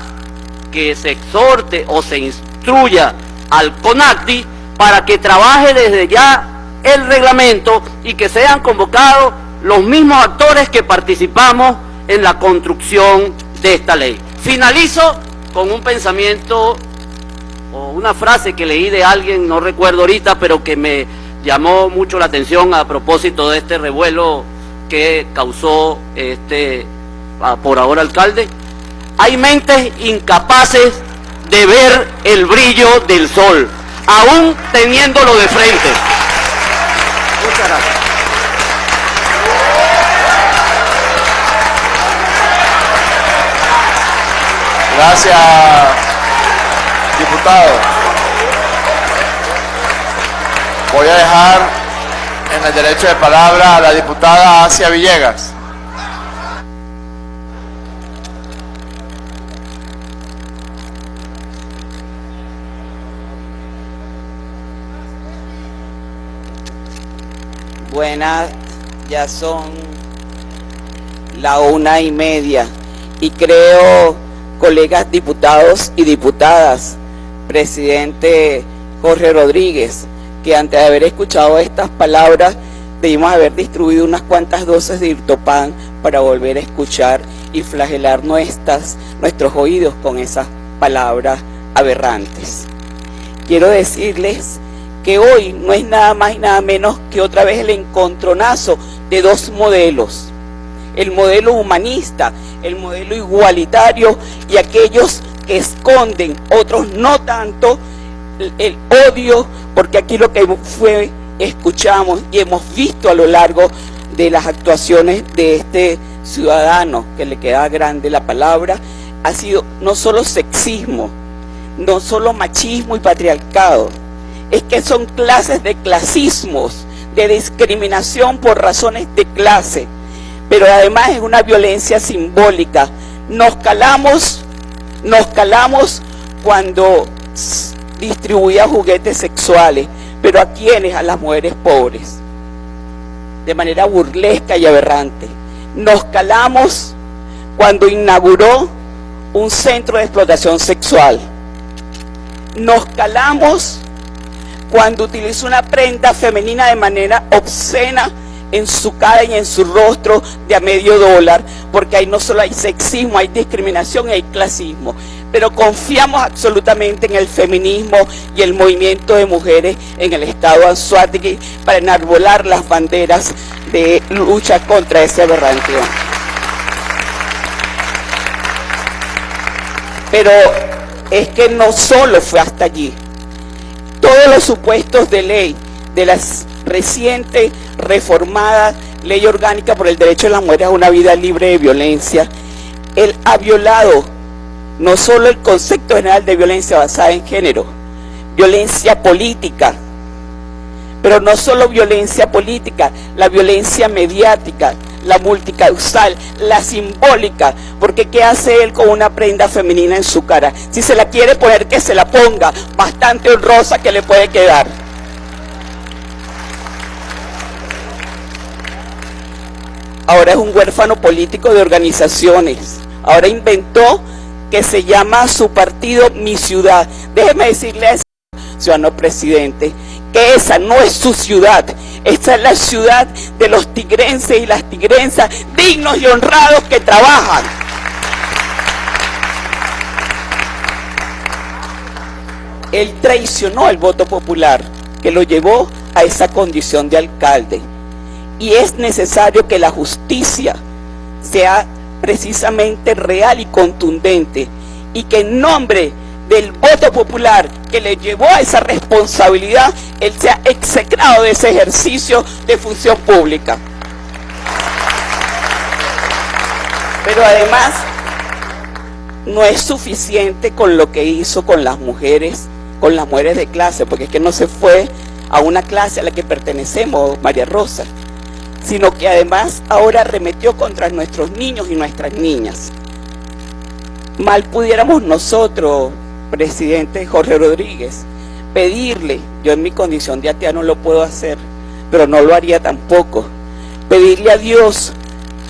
que se exhorte o se instruya al CONACTI para que trabaje desde ya el reglamento y que sean convocados los mismos actores que participamos en la construcción de esta ley. Finalizo con un pensamiento o una frase que leí de alguien, no recuerdo ahorita, pero que me llamó mucho la atención a propósito de este revuelo que causó este por ahora alcalde. Hay mentes incapaces de ver el brillo del sol, aún teniéndolo de frente. Muchas gracias. Gracias, diputado. Voy a dejar en el derecho de palabra a la diputada Asia Villegas. Buenas, ya son la una y media y creo colegas diputados y diputadas, presidente Jorge Rodríguez, que antes de haber escuchado estas palabras debimos haber distribuido unas cuantas dosis de irtopan para volver a escuchar y flagelar nuestras, nuestros oídos con esas palabras aberrantes. Quiero decirles que hoy no es nada más y nada menos que otra vez el encontronazo de dos modelos. El modelo humanista, el modelo igualitario y aquellos que esconden, otros no tanto, el, odio, porque aquí lo que fue, escuchamos y hemos visto a lo largo de las actuaciones de este ciudadano, que le queda grande la palabra, ha sido no solo sexismo, no solo machismo y patriarcado, es que son clases de clasismos, de discriminación por razones de clase, pero además es una violencia simbólica. Nos calamos, nos calamos cuando distribuía juguetes sexuales, pero a quienes, a las mujeres pobres, de manera burlesca y aberrante. Nos calamos cuando inauguró un centro de explotación sexual. Nos calamos cuando utilizó una prenda femenina de manera obscena en su cara y en su rostro de a medio dólar, porque ahí no solo hay sexismo, hay discriminación y hay clasismo. Pero confiamos absolutamente en el feminismo y el movimiento de mujeres en el estado Anzuategui para enarbolar las banderas de lucha contra ese aberrante. Pero es que no solo fue hasta allí. Todos los supuestos de ley de las reciente reformada ley orgánica por el derecho de las mujeres a una vida libre de violencia, él ha violado no solo el concepto general de violencia basada en género, violencia política, pero no solo violencia política, la violencia mediática, la multicausal, la simbólica, porque ¿qué hace él con una prenda femenina en su cara? Si se la quiere poner, que se la ponga, bastante honrosa que le puede quedar. Ahora es un huérfano político de organizaciones. Ahora inventó que se llama su partido Mi Ciudad. Déjeme decirle ciudadano presidente, que esa no es su ciudad. Esa es la ciudad de los tigrenses y las tigresas dignos y honrados que trabajan. Él traicionó el voto popular que lo llevó a esa condición de alcalde. Y es necesario que la justicia sea precisamente real y contundente y que en nombre del voto popular que le llevó a esa responsabilidad, él sea execrado de ese ejercicio de función pública. Pero además, no es suficiente con lo que hizo con las mujeres, con las mujeres de clase, porque es que no se fue a una clase a la que pertenecemos, María Rosa, sino que además ahora remetió contra nuestros niños y nuestras niñas. Mal pudiéramos nosotros, presidente Jorge Rodríguez, pedirle, yo en mi condición de atea no lo puedo hacer, pero no lo haría tampoco, pedirle a Dios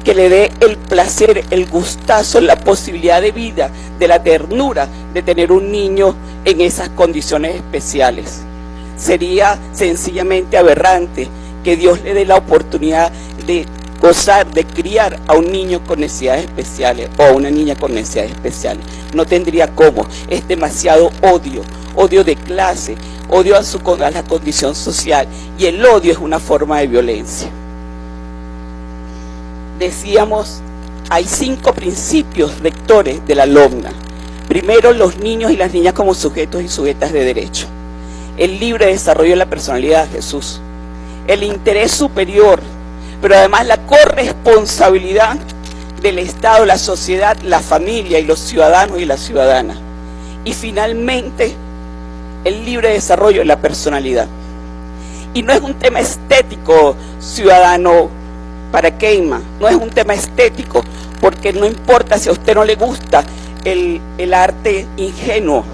que le dé el placer, el gustazo, la posibilidad de vida, de la ternura de tener un niño en esas condiciones especiales. Sería sencillamente aberrante que Dios le dé la oportunidad de gozar, de criar a un niño con necesidades especiales o a una niña con necesidades especiales. No tendría cómo. Es demasiado odio, odio de clase, odio a, su, a la condición social y el odio es una forma de violencia. Decíamos, hay cinco principios rectores de la LOMNA. Primero, los niños y las niñas como sujetos y sujetas de derecho. El libre desarrollo de la personalidad Jesús. El interés superior pero además la corresponsabilidad del Estado, la sociedad, la familia y los ciudadanos y las ciudadanas. Y finalmente, el libre desarrollo de la personalidad. Y no es un tema estético, ciudadano, para Keima, no es un tema estético, porque no importa si a usted no le gusta el, el arte ingenuo,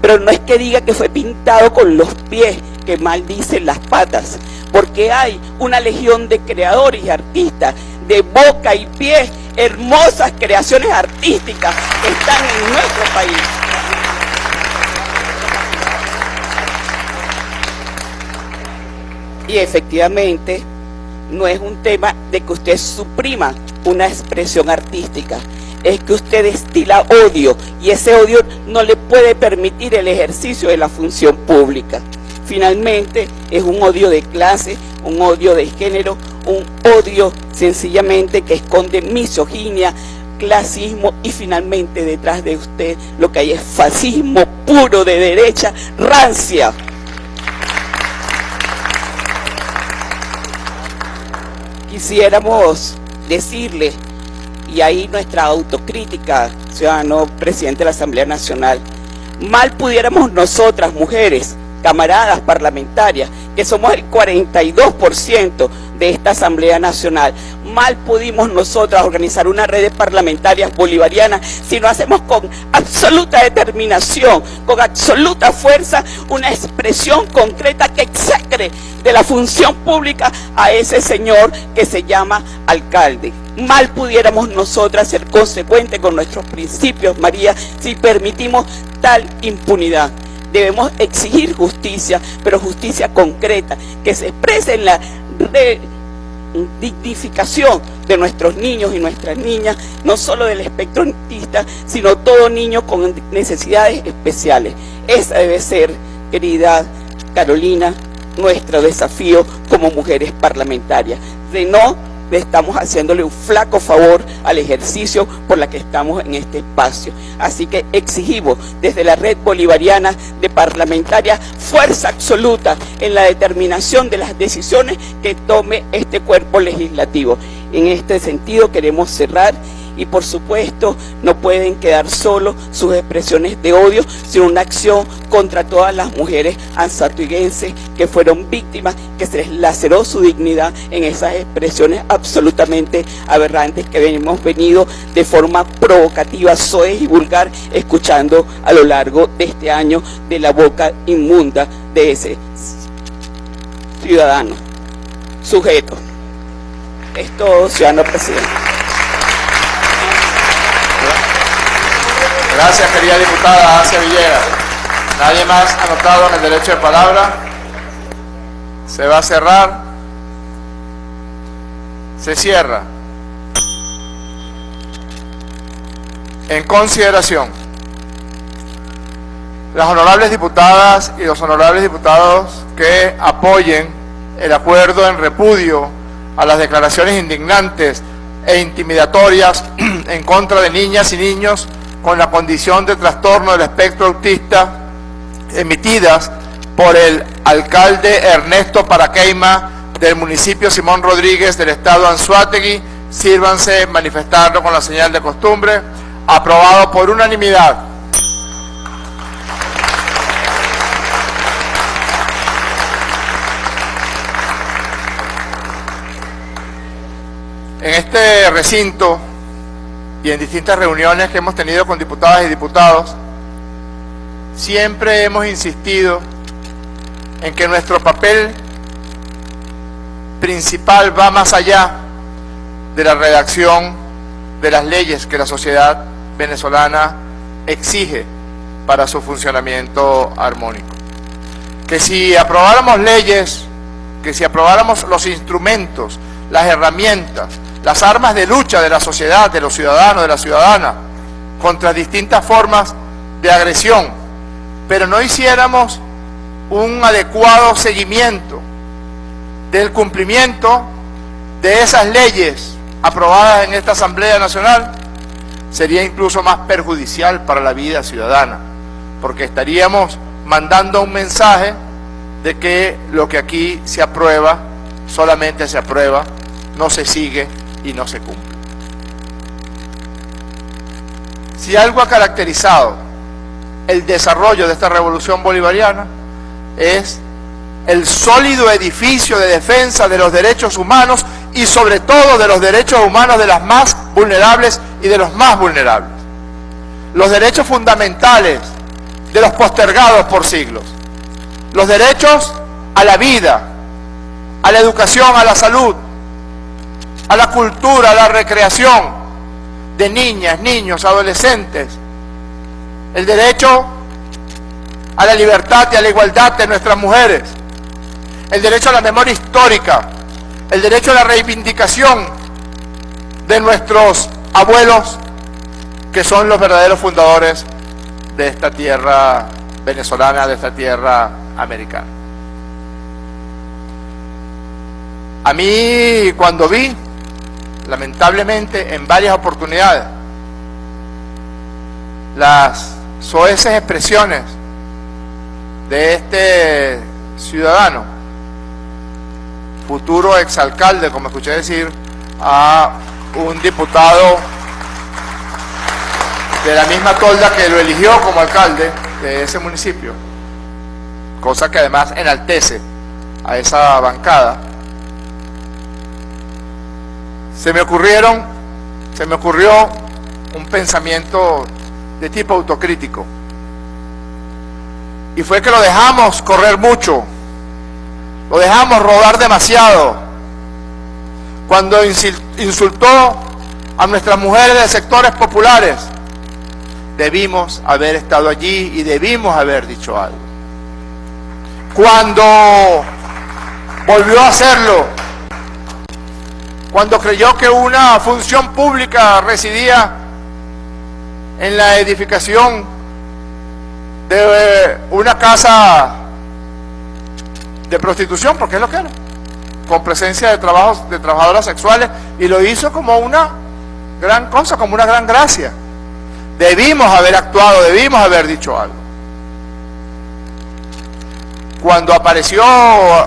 pero no es que diga que fue pintado con los pies, que maldicen las patas, porque hay una legión de creadores y artistas de boca y pie, hermosas creaciones artísticas que están en nuestro país. Y efectivamente, no es un tema de que usted suprima una expresión artística, es que usted destila odio y ese odio no le puede permitir el ejercicio de la función pública. Finalmente es un odio de clase, un odio de género, un odio sencillamente que esconde misoginia, clasismo y finalmente detrás de usted lo que hay es fascismo puro de derecha, rancia. Quisiéramos decirle, y ahí nuestra autocrítica, ciudadano presidente de la Asamblea Nacional, mal pudiéramos nosotras, mujeres, camaradas parlamentarias, que somos el 42% de esta Asamblea Nacional. Mal pudimos nosotras organizar una red de parlamentarias bolivarianas si no hacemos con absoluta determinación, con absoluta fuerza, una expresión concreta que execre de la función pública a ese señor que se llama alcalde. mal pudiéramos nosotras ser consecuentes con nuestros principios, María, si permitimos tal impunidad. Debemos exigir justicia, pero justicia concreta, que se exprese en la dignificación de nuestros niños y nuestras niñas, no solo del espectro autista, sino todo niño con necesidades especiales. Esa debe ser, querida Carolina, nuestro desafío como mujeres parlamentarias, de no estamos haciéndole un flaco favor al ejercicio por la que estamos en este espacio. Así que exigimos desde la red bolivariana de parlamentarias fuerza absoluta en la determinación de las decisiones que tome este cuerpo legislativo. En este sentido queremos cerrar y por supuesto no pueden quedar solo sus expresiones de odio, sino una acción contra todas las mujeres ansatuiguenses que fueron víctimas, que se les laceró su dignidad en esas expresiones absolutamente aberrantes que hemos venido de forma provocativa, soez y vulgar, escuchando a lo largo de este año de la boca inmunda de ese ciudadano, sujeto. Es todo, ciudadano presidente. Gracias, querida diputada Asia Villera. Nadie más anotado en el derecho de palabra. Se va a cerrar. Se cierra. En consideración, las honorables diputadas y los honorables diputados que apoyen el acuerdo en repudio a las declaraciones indignantes e intimidatorias *clears throat* en contra de niñas y niños con la condición de trastorno del espectro autista emitidas por el alcalde Ernesto Paraqueima del municipio Simón Rodríguez del estado Anzuategui, sírvanse manifestarlo con la señal de costumbre, aprobado por unanimidad. En este recinto y en distintas reuniones que hemos tenido con diputadas y diputados, siempre hemos insistido en que nuestro papel principal va más allá de la redacción de las leyes que la sociedad venezolana exige para su funcionamiento armónico. Que si aprobáramos leyes, que si aprobáramos los instrumentos, las herramientas, las armas de lucha de la sociedad, de los ciudadanos, de la ciudadana, contra distintas formas de agresión, pero no hiciéramos un adecuado seguimiento del cumplimiento de esas leyes aprobadas en esta Asamblea Nacional, sería incluso más perjudicial para la vida ciudadana, porque estaríamos mandando un mensaje de que lo que aquí se aprueba, solamente se aprueba, no se sigue y no se cumple. Si algo ha caracterizado el desarrollo de esta revolución bolivariana es el sólido edificio de defensa de los derechos humanos y sobre todo de los derechos humanos de las más vulnerables y de los más vulnerables. Los derechos fundamentales de los postergados por siglos. Los derechos a la vida, a la educación, a la salud, a la cultura, a la recreación de niñas, niños, adolescentes, el derecho a la libertad y a la igualdad de nuestras mujeres, el derecho a la memoria histórica, el derecho a la reivindicación de nuestros abuelos, que son los verdaderos fundadores de esta tierra venezolana, de esta tierra americana. A mí, cuando vi lamentablemente en varias oportunidades, las soeces expresiones de este ciudadano, futuro exalcalde, como escuché decir, a un diputado de la misma tolda que lo eligió como alcalde de ese municipio, cosa que además enaltece a esa bancada, se me ocurrieron, se me ocurrió un pensamiento de tipo autocrítico. Y fue que lo dejamos correr mucho, lo dejamos rodar demasiado. Cuando insultó a nuestras mujeres de sectores populares, debimos haber estado allí y debimos haber dicho algo. Cuando volvió a hacerlo, cuando creyó que una función pública residía en la edificación de una casa de prostitución, porque es lo que era, con presencia de, trabajos, de trabajadoras sexuales, y lo hizo como una gran cosa, como una gran gracia. Debimos haber actuado, debimos haber dicho algo. Cuando apareció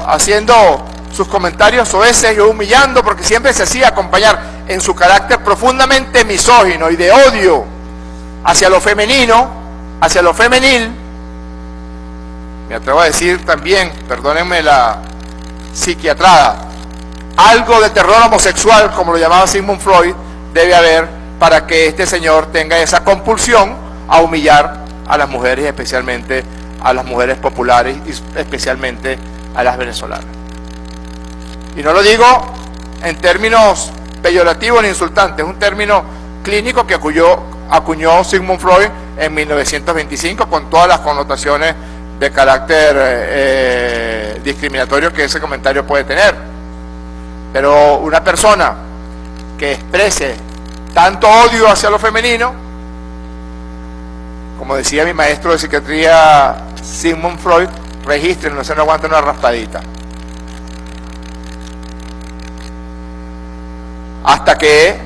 haciendo sus comentarios soeces y humillando, porque siempre se hacía acompañar en su carácter profundamente misógino y de odio hacia lo femenino, hacia lo femenil, me atrevo a decir también, perdónenme la psiquiatrada, algo de terror homosexual, como lo llamaba Sigmund Freud, debe haber para que este señor tenga esa compulsión a humillar a las mujeres, especialmente a las mujeres populares y especialmente a las venezolanas. Y no lo digo en términos peyorativos ni insultantes, es un término clínico que acuñó, Sigmund Freud en 1925 con todas las connotaciones de carácter eh, discriminatorio que ese comentario puede tener. Pero una persona que exprese tanto odio hacia lo femenino, como decía mi maestro de psiquiatría Sigmund Freud, registren, no se no aguanta una raspadita. Hasta que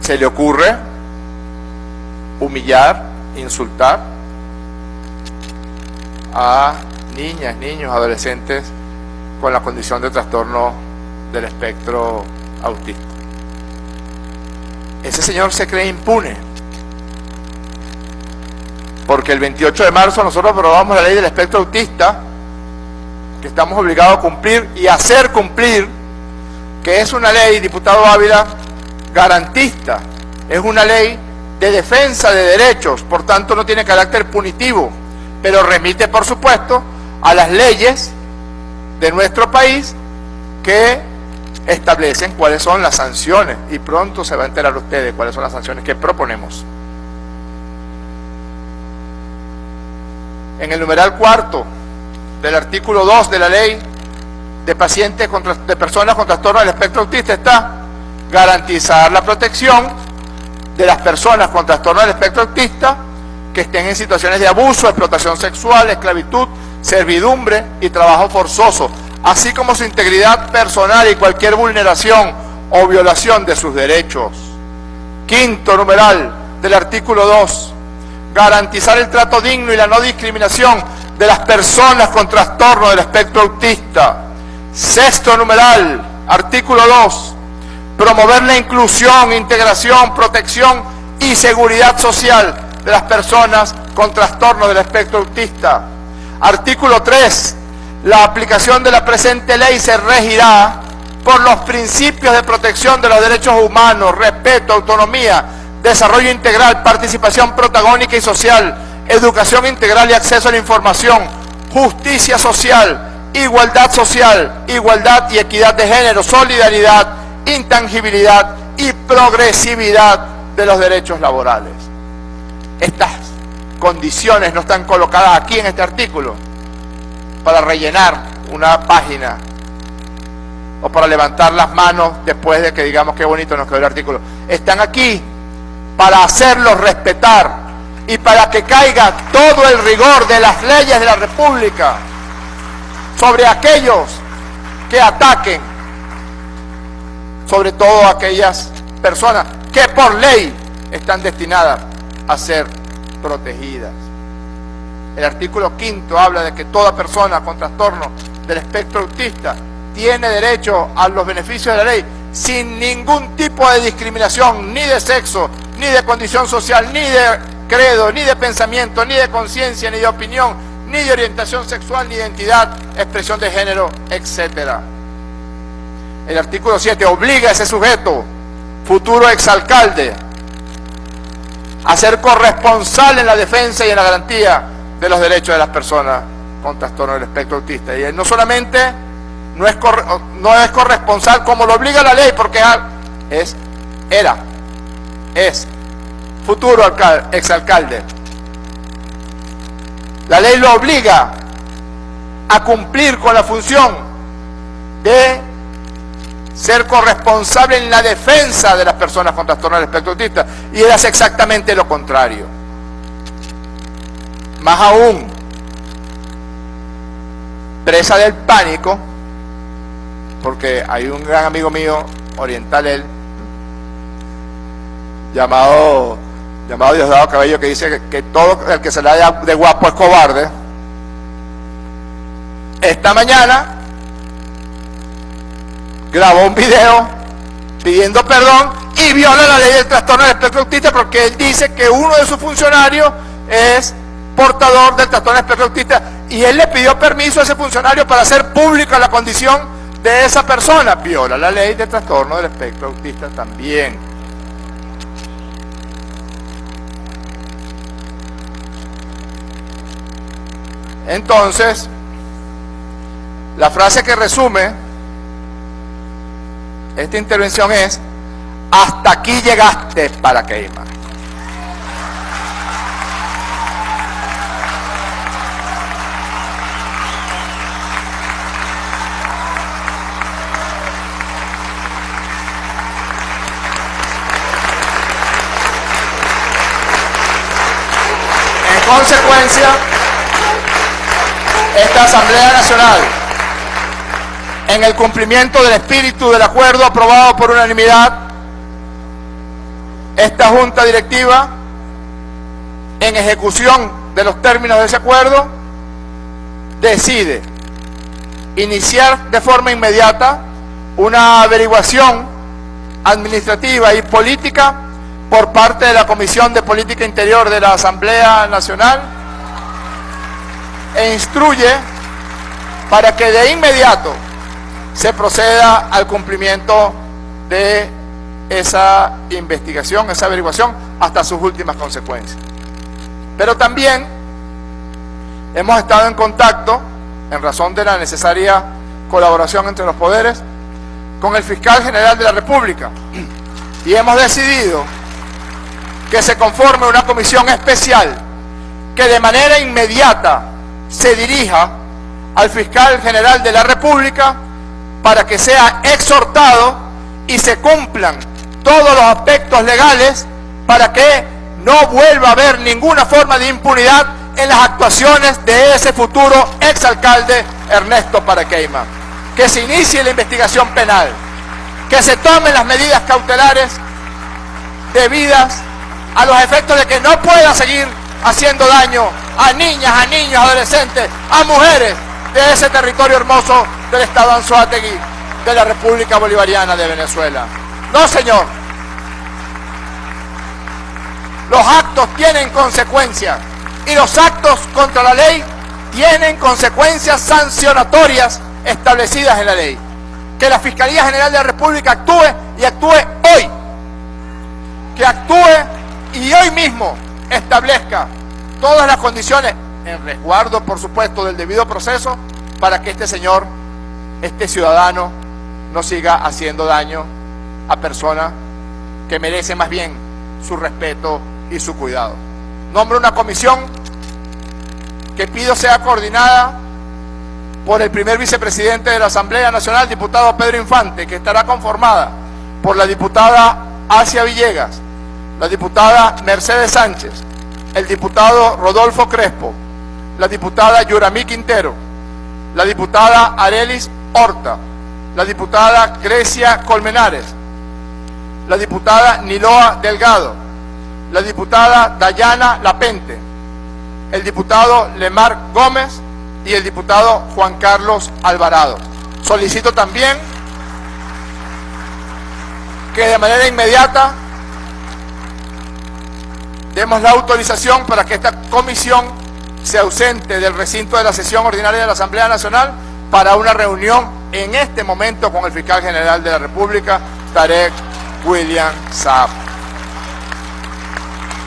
se le ocurre humillar, insultar a niñas, niños, adolescentes con la condición de trastorno del espectro autista. Ese señor se cree impune. Porque el 28 de marzo nosotros aprobamos la ley del espectro autista, que estamos obligados a cumplir y hacer cumplir, que es una ley, diputado Ávila, garantista. Es una ley de defensa de derechos, por tanto no tiene carácter punitivo, pero remite, por supuesto, a las leyes de nuestro país que establecen cuáles son las sanciones y pronto se va a enterar ustedes cuáles son las sanciones que proponemos. En el numeral cuarto del artículo 2 de la ley de pacientes de personas con trastorno del espectro autista está garantizar la protección de las personas con trastorno del espectro autista que estén en situaciones de abuso, explotación sexual, esclavitud, servidumbre y trabajo forzoso, así como su integridad personal y cualquier vulneración o violación de sus derechos. Quinto numeral del artículo 2, garantizar el trato digno y la no discriminación de las personas con trastorno del espectro autista. Sexto numeral, artículo 2, promover la inclusión, integración, protección y seguridad social de las personas con trastorno del espectro autista. Artículo 3, la aplicación de la presente ley se regirá por los principios de protección de los derechos humanos, respeto, autonomía, desarrollo integral, participación protagónica y social, educación integral y acceso a la información, justicia social, igualdad social, igualdad y equidad de género, solidaridad, intangibilidad y progresividad de los derechos laborales. Estas condiciones no están colocadas aquí en este artículo, para rellenar una página o para levantar las manos después de que digamos qué bonito nos quedó el artículo. Están aquí para hacerlos respetar y para que caiga todo el rigor de las leyes de la República sobre aquellos que ataquen, sobre todo aquellas personas que por ley están destinadas a ser protegidas. El artículo quinto habla de que toda persona con trastorno del espectro autista tiene derecho a los beneficios de la ley sin ningún tipo de discriminación, ni de sexo, ni de condición social, ni de credo, ni de pensamiento, ni de conciencia, ni de opinión, ni de orientación sexual, ni identidad, expresión de género, etc. El artículo 7 obliga a ese sujeto, futuro exalcalde, a ser corresponsal en la defensa y en la garantía de los derechos de las personas con trastorno del espectro autista. Y no solamente no es, no es corresponsal como lo obliga la ley, porque es, era, es futuro exalcalde. La ley lo obliga a cumplir con la función de ser corresponsable en la defensa de las personas con trastorno del espectro autista y eras exactamente lo contrario. Más aún, presa del pánico, porque hay un gran amigo mío, oriental él, llamado, llamado Diosdado Cabello, que dice que, todo el que se le da de guapo es cobarde. Esta mañana grabó un video pidiendo perdón y viola la ley del trastorno del espectro autista porque él dice que uno de sus funcionarios es portador del trastorno del espectro autista y él le pidió permiso a ese funcionario para hacer pública la condición de esa persona. Viola la ley de trastorno del espectro autista también. Entonces, la frase que resume esta intervención es, hasta aquí llegaste para queimar. consecuencia, esta Asamblea Nacional, en el cumplimiento del espíritu del acuerdo aprobado por unanimidad, esta Junta Directiva, en ejecución de los términos de ese acuerdo, decide iniciar de forma inmediata una averiguación administrativa y política por parte de la Comisión de Política Interior de la Asamblea Nacional e instruye para que de inmediato se proceda al cumplimiento de esa investigación, esa averiguación, hasta sus últimas consecuencias. Pero también hemos estado en contacto, en razón de la necesaria colaboración entre los poderes, con el fiscal general de la República y hemos decidido que se conforme una comisión especial que de manera inmediata se dirija al fiscal general de la República para que sea exhortado y se cumplan todos los aspectos legales para que no vuelva a haber ninguna forma de impunidad en las actuaciones de ese futuro exalcalde Ernesto Paraqueima. Que se inicie la investigación penal, que se tomen las medidas cautelares debidas a los efectos de que no pueda seguir haciendo daño a niñas, a niños, adolescentes, a mujeres de ese territorio hermoso del Estado Anzoátegui de la República Bolivariana de Venezuela. No, señor. Los actos tienen consecuencias y los actos contra la ley tienen consecuencias sancionatorias establecidas en la ley. Que la Fiscalía General de la República actúe y actúe hoy. Que actúe y hoy mismo establezca todas las condiciones, en resguardo por supuesto del debido proceso, para que este señor, este ciudadano, no siga haciendo daño a personas que merecen más bien su respeto y su cuidado. Nombro una comisión que pido sea coordinada por el primer vicepresidente de la Asamblea Nacional, diputado Pedro Infante, que estará conformada por la diputada Asia Villegas, la diputada Mercedes Sánchez, el diputado Rodolfo Crespo, la diputada Yuramí Quintero, la diputada Arelis Horta, la diputada Grecia Colmenares, la diputada Niloa Delgado, la diputada Dayana Lapente, el diputado Lemar Gómez y el diputado Juan Carlos Alvarado. Solicito también que de manera inmediata demos la autorización para que esta comisión se ausente del recinto de la sesión ordinaria de la Asamblea Nacional para una reunión en este momento con el fiscal general de la República, Tarek William Saab.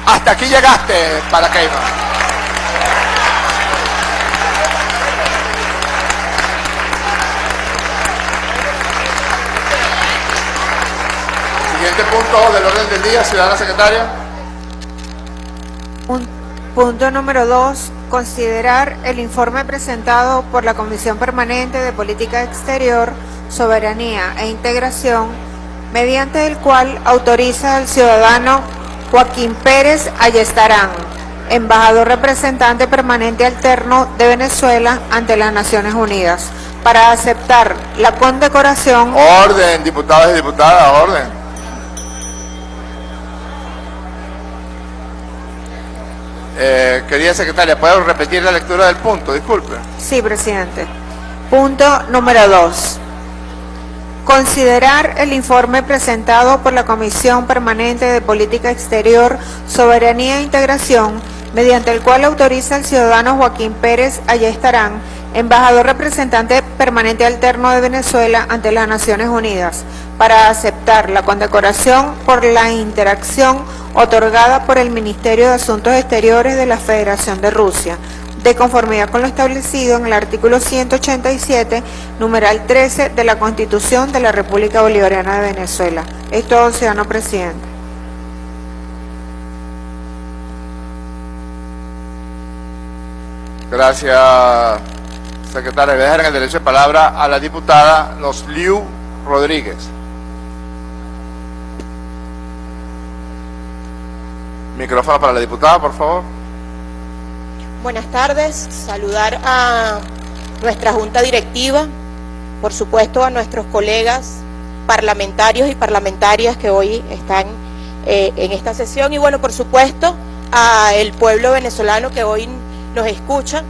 Hasta aquí llegaste, Paracaima. punto del orden del día, ciudadana secretaria. Un- punto número 2. Considerar el informe presentado por la Comisión Permanente de Política Exterior, Soberanía e Integración, mediante el cual autoriza al ciudadano Joaquín Pérez Ayestarán, embajador representante permanente alterno de Venezuela ante las Naciones Unidas, para aceptar la condecoración Orden, diputados y diputadas, orden. Eh, querida secretaria, ¿puedo repetir la lectura del punto? Disculpe. Sí, presidente. Punto número 2. Considerar el informe presentado por la Comisión Permanente de Política Exterior, Soberanía e Integración, mediante el cual autoriza al ciudadano Joaquín Pérez Ayestarán, embajador representante permanente alterno de Venezuela ante las Naciones Unidas, para aceptar la condecoración por la interacción otorgada por el Ministerio de Asuntos Exteriores de la Federación de Rusia, de conformidad con lo establecido en el artículo 187, numeral 13 de la Constitución de la República Bolivariana de Venezuela. Es todo, ciudadano presidente. Gracias, secretaria. Dejar en el derecho de palabra a la diputada Liu Rodríguez. Micrófono para la diputada, por favor. Buenas tardes, saludar a nuestra junta directiva, por supuesto a nuestros colegas parlamentarios y parlamentarias que hoy están eh, en esta sesión y bueno, por supuesto a el pueblo venezolano que hoy nos escucha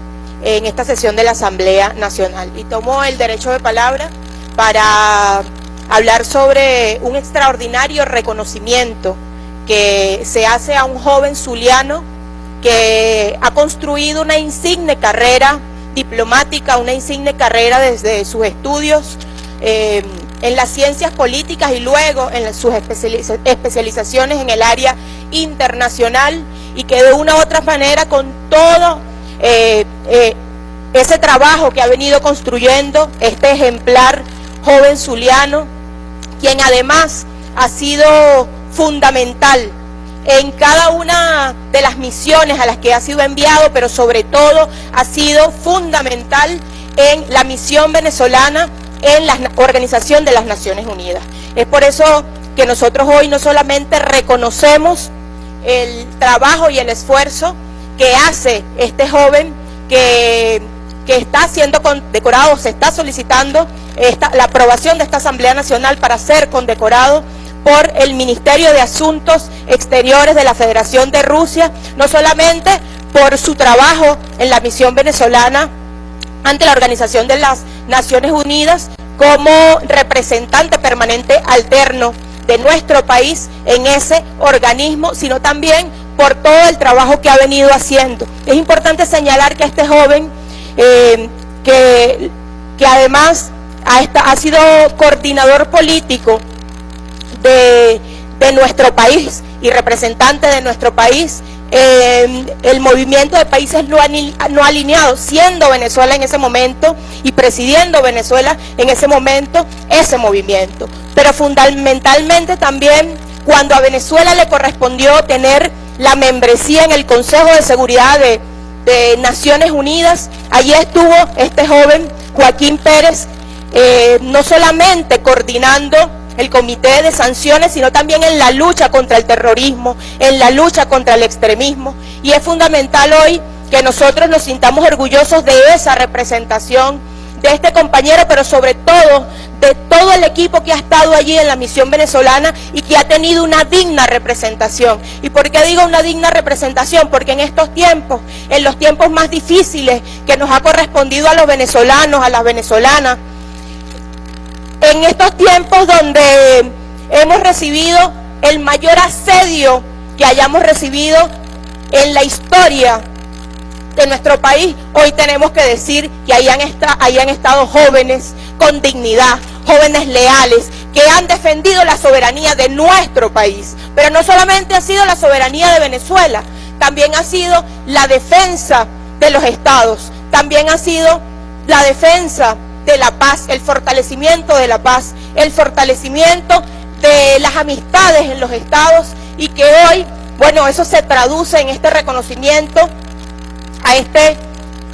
en esta sesión de la Asamblea Nacional. Y tomo el derecho de palabra para hablar sobre un extraordinario reconocimiento que se hace a un joven zuliano que ha construido una insigne carrera diplomática, una insigne carrera desde sus estudios eh, en las ciencias políticas y luego en sus especializa- especializaciones en el área internacional y que de una u otra manera con todo eh, eh, ese trabajo que ha venido construyendo este ejemplar joven zuliano, quien además ha sido fundamental en cada una de las misiones a las que ha sido enviado, pero sobre todo ha sido fundamental en la misión venezolana en la Organización de las Naciones Unidas. Es por eso que nosotros hoy no solamente reconocemos el trabajo y el esfuerzo que hace este joven que, está siendo condecorado, se está solicitando esta- la aprobación de esta Asamblea Nacional para ser condecorado por el Ministerio de Asuntos Exteriores de la Federación de Rusia, no solamente por su trabajo en la misión venezolana ante la Organización de las Naciones Unidas como representante permanente alterno de nuestro país en ese organismo, sino también por todo el trabajo que ha venido haciendo. Es importante señalar que este joven, eh, que, además ha, sido coordinador político de, nuestro país y representante de nuestro país eh, el movimiento de países no, no alineados, siendo Venezuela en ese momento y presidiendo Venezuela en ese momento ese movimiento. Pero fundamentalmente también cuando a Venezuela le correspondió tener la membresía en el Consejo de Seguridad de, Naciones Unidas, allí estuvo este joven Joaquín Pérez, eh, no solamente coordinando el comité de sanciones, sino también en la lucha contra el terrorismo, en la lucha contra el extremismo. Y es fundamental hoy que nosotros nos sintamos orgullosos de esa representación de este compañero, pero sobre todo de todo el equipo que ha estado allí en la misión venezolana y que ha tenido una digna representación. ¿Y por qué digo una digna representación? Porque en estos tiempos, en los tiempos más difíciles que nos ha correspondido a los venezolanos, a las venezolanas, en estos tiempos donde hemos recibido el mayor asedio que hayamos recibido en la historia de nuestro país, hoy tenemos que decir que ahí han, esta- ahí han estado jóvenes con dignidad, jóvenes leales, que han defendido la soberanía de nuestro país. Pero no solamente ha sido la soberanía de Venezuela, también ha sido la defensa de los estados, también ha sido la defensa de la paz, el fortalecimiento de la paz, el fortalecimiento de las amistades en los estados y que hoy, bueno, eso se traduce en este reconocimiento a este,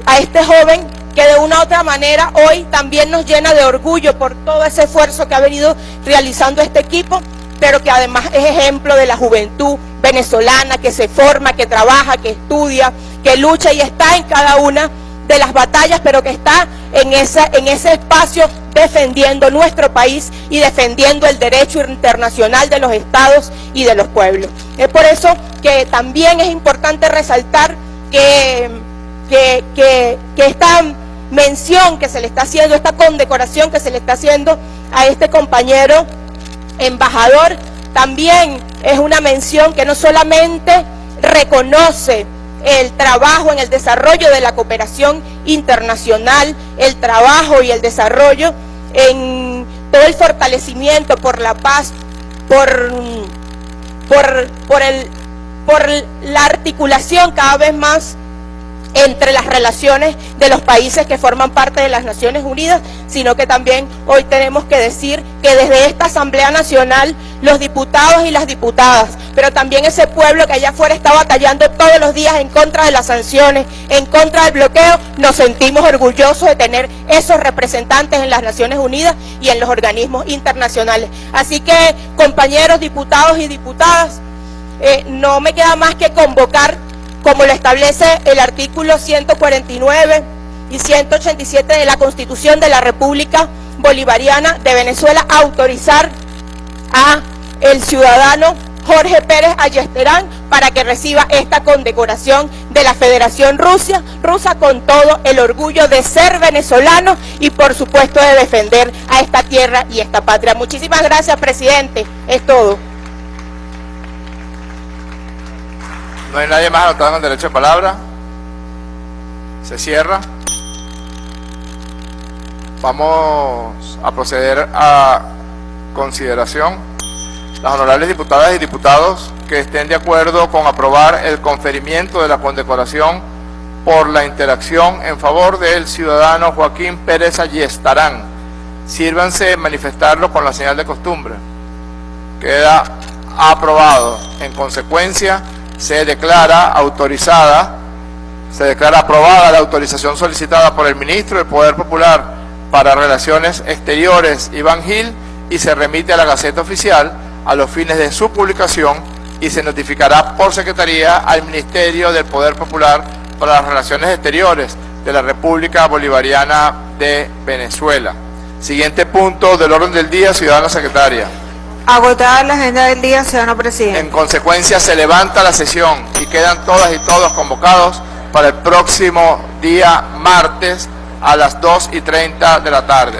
a este joven que de una u otra manera hoy también nos llena de orgullo por todo ese esfuerzo que ha venido realizando este equipo, pero que además es ejemplo de la juventud venezolana que se forma, que trabaja, que estudia, que lucha y está en cada una de las batallas, pero que está en, esa, en ese espacio defendiendo nuestro país y defendiendo el derecho internacional de los estados y de los pueblos. Es por eso que también es importante resaltar que, que, esta mención que se le está haciendo, esta condecoración que se le está haciendo a este compañero embajador, también es una mención que no solamente reconoce el trabajo en el desarrollo de la cooperación internacional, el trabajo y el desarrollo en todo el fortalecimiento por la paz, por, por, por, el, por la articulación cada vez más entre las relaciones de los países que forman parte de las Naciones Unidas, sino que también hoy tenemos que decir que desde esta Asamblea Nacional los diputados y las diputadas, pero también ese pueblo que allá afuera está batallando todos los días en contra de las sanciones, en contra del bloqueo, nos sentimos orgullosos de tener esos representantes en las Naciones Unidas y en los organismos internacionales. Así que, compañeros diputados y diputadas, eh, no me queda más que convocar como lo establece el artículo 149 y 187 de la Constitución de la República Bolivariana de Venezuela, autorizar a el ciudadano Jorge Pérez Ayesterán para que reciba esta condecoración de la Federación Rusia, rusa con todo el orgullo de ser venezolano y por supuesto de defender a esta tierra y esta patria. Muchísimas gracias, presidente. Es todo. No hay nadie más anotado el derecho de palabra. Se cierra. Vamos a proceder a consideración. Las honorables diputadas y diputados que estén de acuerdo con aprobar el conferimiento de la condecoración por la interacción en favor del ciudadano Joaquín Pérez Ayestarán. Sírvanse manifestarlo con la señal de costumbre. Queda aprobado. En consecuencia, se declara autorizada, se declara aprobada la autorización solicitada por el ministro del Poder Popular para Relaciones Exteriores, Iván Gil, y se remite a la Gaceta Oficial a los fines de su publicación y se notificará por Secretaría al Ministerio del Poder Popular para las Relaciones Exteriores de la República Bolivariana de Venezuela. Siguiente punto del orden del día, ciudadana secretaria. Agotada la agenda del día, ciudadano presidente. En consecuencia, se levanta la sesión y quedan todas y todos convocados para el próximo día martes a las 2 y 30 de la tarde.